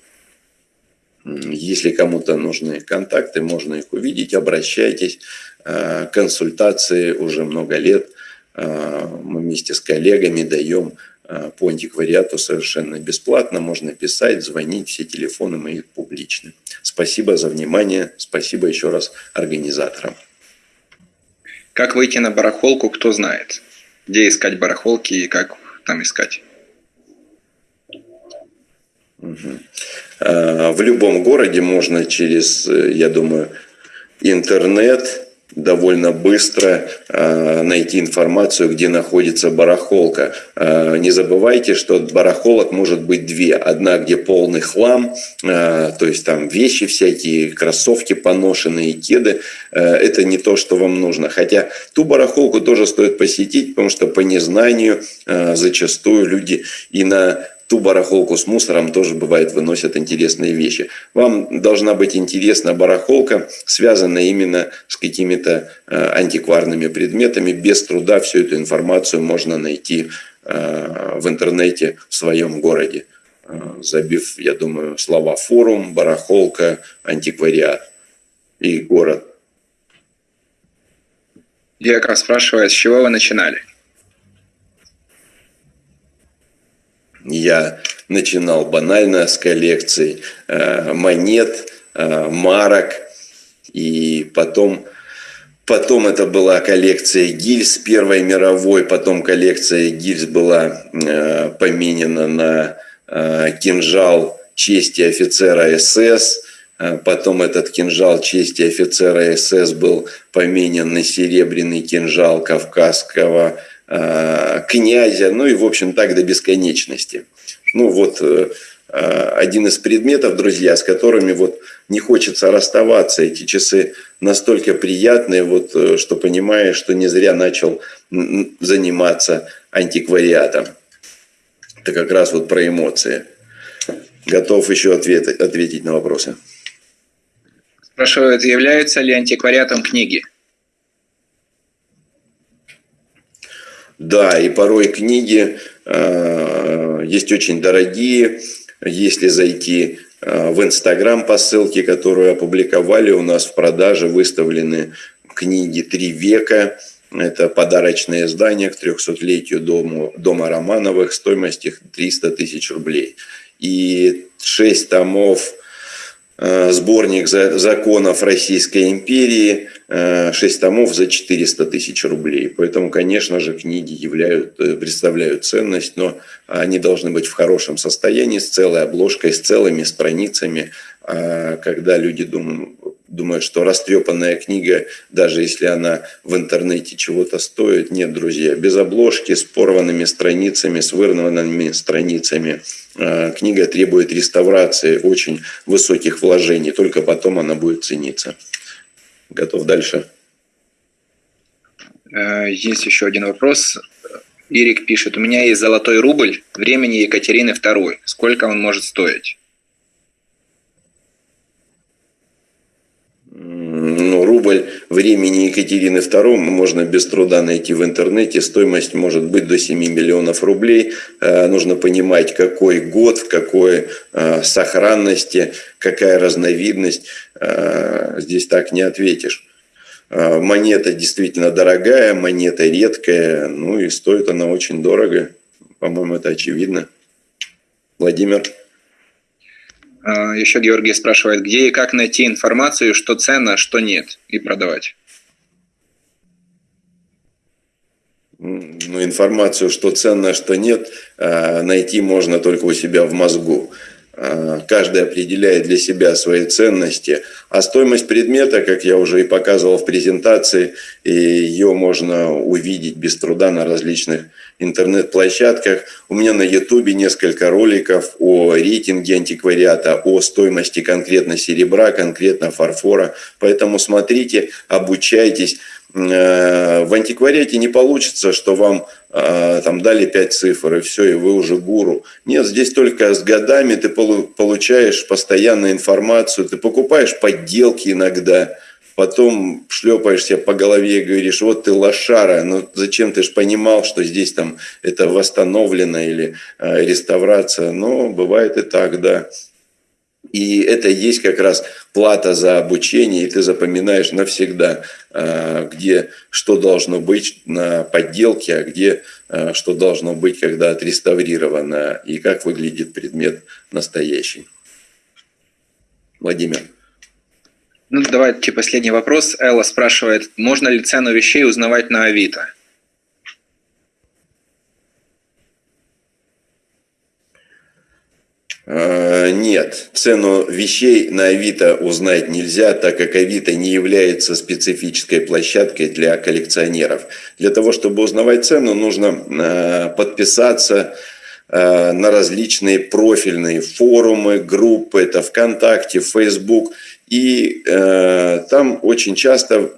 B: Если кому-то нужны контакты, можно их увидеть, обращайтесь. А, консультации уже много лет – а, мы вместе с коллегами даем а, по антиквариату совершенно бесплатно. Можно писать, звонить, все телефоны мои публичны. Спасибо за внимание, спасибо еще раз организаторам.
C: Как выйти на барахолку, кто знает? Где искать барахолки и как там искать?
B: Угу. В любом городе можно через, э, я думаю, интернет, довольно быстро э, найти информацию, где находится барахолка. Э, не забывайте, что барахолок может быть две. Одна, где полный хлам, э, то есть там вещи всякие, кроссовки поношенные, кеды. Это не то, что вам нужно. Хотя ту барахолку тоже стоит посетить, потому что по незнанию зачастую люди и на ту барахолку с мусором тоже бывает выносят интересные вещи. Вам должна быть интересна барахолка, связанная именно с какими-то э, антикварными предметами. Без труда всю эту информацию можно найти э, в интернете в своем городе, э, забив, я думаю, слова форум, барахолка, антиквариат и город.
C: Раз спрашиваю, с чего вы начинали?
B: Я начинал банально с коллекций э, монет, э, марок, и потом, потом это была коллекция гильз Первой мировой, потом коллекция гильз была э, поменена на кинжал чести офицера СС, Потом этот кинжал чести офицера СС был поменен на серебряный кинжал кавказского князя, ну и, в общем, так до бесконечности. Ну вот э, э, один из предметов, друзья, с которыми вот не хочется расставаться. Эти часы настолько приятные, вот, что понимаешь, что не зря начал заниматься антиквариатом. Это как раз вот про эмоции. Готов еще ответ, ответить на вопросы.
C: Спрашивают, являются ли антиквариатом книги?
B: Да, и порой книги э, есть очень дорогие. Если зайти э, в Инстаграм по ссылке, которую опубликовали, у нас в продаже выставлены книги «Три века». Это подарочное издание к 300-летию дома, дома Романовых. Стоимость их 300 тысяч рублей. И шесть томов сборник законов Российской империи, 6 томов за 400 тысяч рублей. Поэтому, конечно же, книги являют, представляют ценность, но они должны быть в хорошем состоянии, с целой обложкой, с целыми страницами. А когда люди думают, думают, что растрепанная книга, даже если она в интернете чего-то стоит. Нет, друзья, без обложки, с порванными страницами, с вырванными страницами. А, книга требует реставрации, очень высоких вложений, только потом она будет цениться. Готов дальше.
C: Э, есть еще один вопрос. Ирик пишет, у меня есть золотой рубль времени Екатерины II. Сколько он может стоить?
B: Ну, рубль времени Екатерины II можно без труда найти в интернете. Стоимость может быть до 7 миллионов рублей. Э, нужно понимать, какой год, в какой э, сохранности, какая разновидность. Э, здесь так не ответишь. Монета действительно дорогая, монета редкая, ну и стоит она очень дорого. По-моему, это очевидно. Владимир.
C: А, Еще Георгий спрашивает, где и как найти информацию, что ценно, что нет, и продавать.
B: Ну, информацию, что ценно, что нет, а, найти можно только у себя в мозгу. А, каждый определяет для себя свои ценности. А стоимость предмета, как я уже и показывал в презентации, ее можно увидеть без труда на различных интернет-площадках. У меня на ютубе несколько роликов о рейтинге антиквариата, о стоимости конкретно серебра, конкретно фарфора. Поэтому смотрите, обучайтесь. Э, в антиквариате не получится, что вам э, там дали 5 цифр, и все, и вы уже гуру. Нет, здесь только с годами ты получаешь постоянную информацию, ты покупаешь подделки иногда, потом шлепаешься по голове и говоришь, вот ты лошара, ну зачем ты же понимал, что здесь там это восстановлено или э, реставрация, но бывает и так, да. И это есть как раз плата за обучение, и ты запоминаешь навсегда, а, где что должно быть на подделке, а где а, что должно быть, когда отреставрировано, и как выглядит предмет настоящий. Владимир.
C: Ну, давайте последний вопрос. Элла спрашивает, можно ли цену вещей узнавать на Авито?
B: Э, нет, цену вещей на Авито узнать нельзя, так как Авито не является специфической площадкой для коллекционеров. Для того, чтобы узнавать цену, нужно э, подписаться э, на различные профильные форумы, группы, это ВКонтакте, Facebook. И там очень часто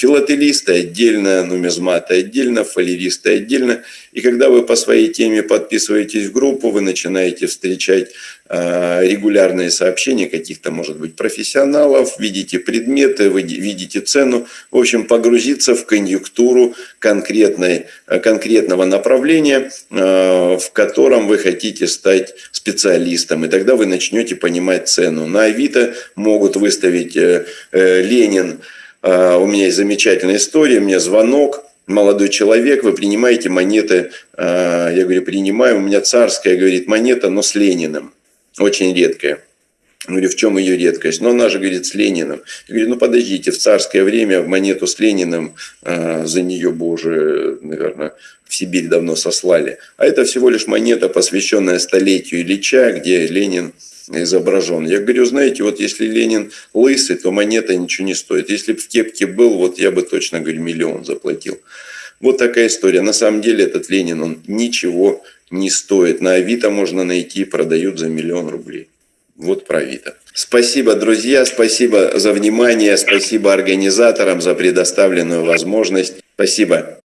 B: филателисты отдельно, нумизматы отдельно, фалеристы отдельно. И когда вы по своей теме подписываетесь в группу, вы начинаете встречать э, регулярные сообщения каких-то, может быть, профессионалов, видите предметы, вы видите цену. В общем, погрузиться в конъюнктуру конкретной, конкретного направления, э, в котором вы хотите стать специалистом. И тогда вы начнете понимать цену. На Авито могут выставить э, э, Ленин, а, у меня есть замечательная история, мне звонок, молодой человек, вы принимаете монеты, а, я говорю, принимаю, у меня царская, говорит, монета, но с Лениным, очень редкая. Я говорю, в чем ее редкость? Но она же, говорит, с Лениным. Я говорю, ну подождите, в царское время монету с Лениным, э, за нее бы уже, наверное, в Сибирь давно сослали. А это всего лишь монета, посвященная столетию Ильича, где Ленин изображен. Я говорю, знаете, вот если Ленин лысый, то монета ничего не стоит. Если бы в кепке был, вот я бы точно, говорю, миллион заплатил. Вот такая история. На самом деле этот Ленин, он ничего не стоит. На Авито можно найти, продают за миллион рублей. Вот про Авито. Спасибо, друзья, спасибо за внимание, спасибо организаторам за предоставленную возможность. Спасибо.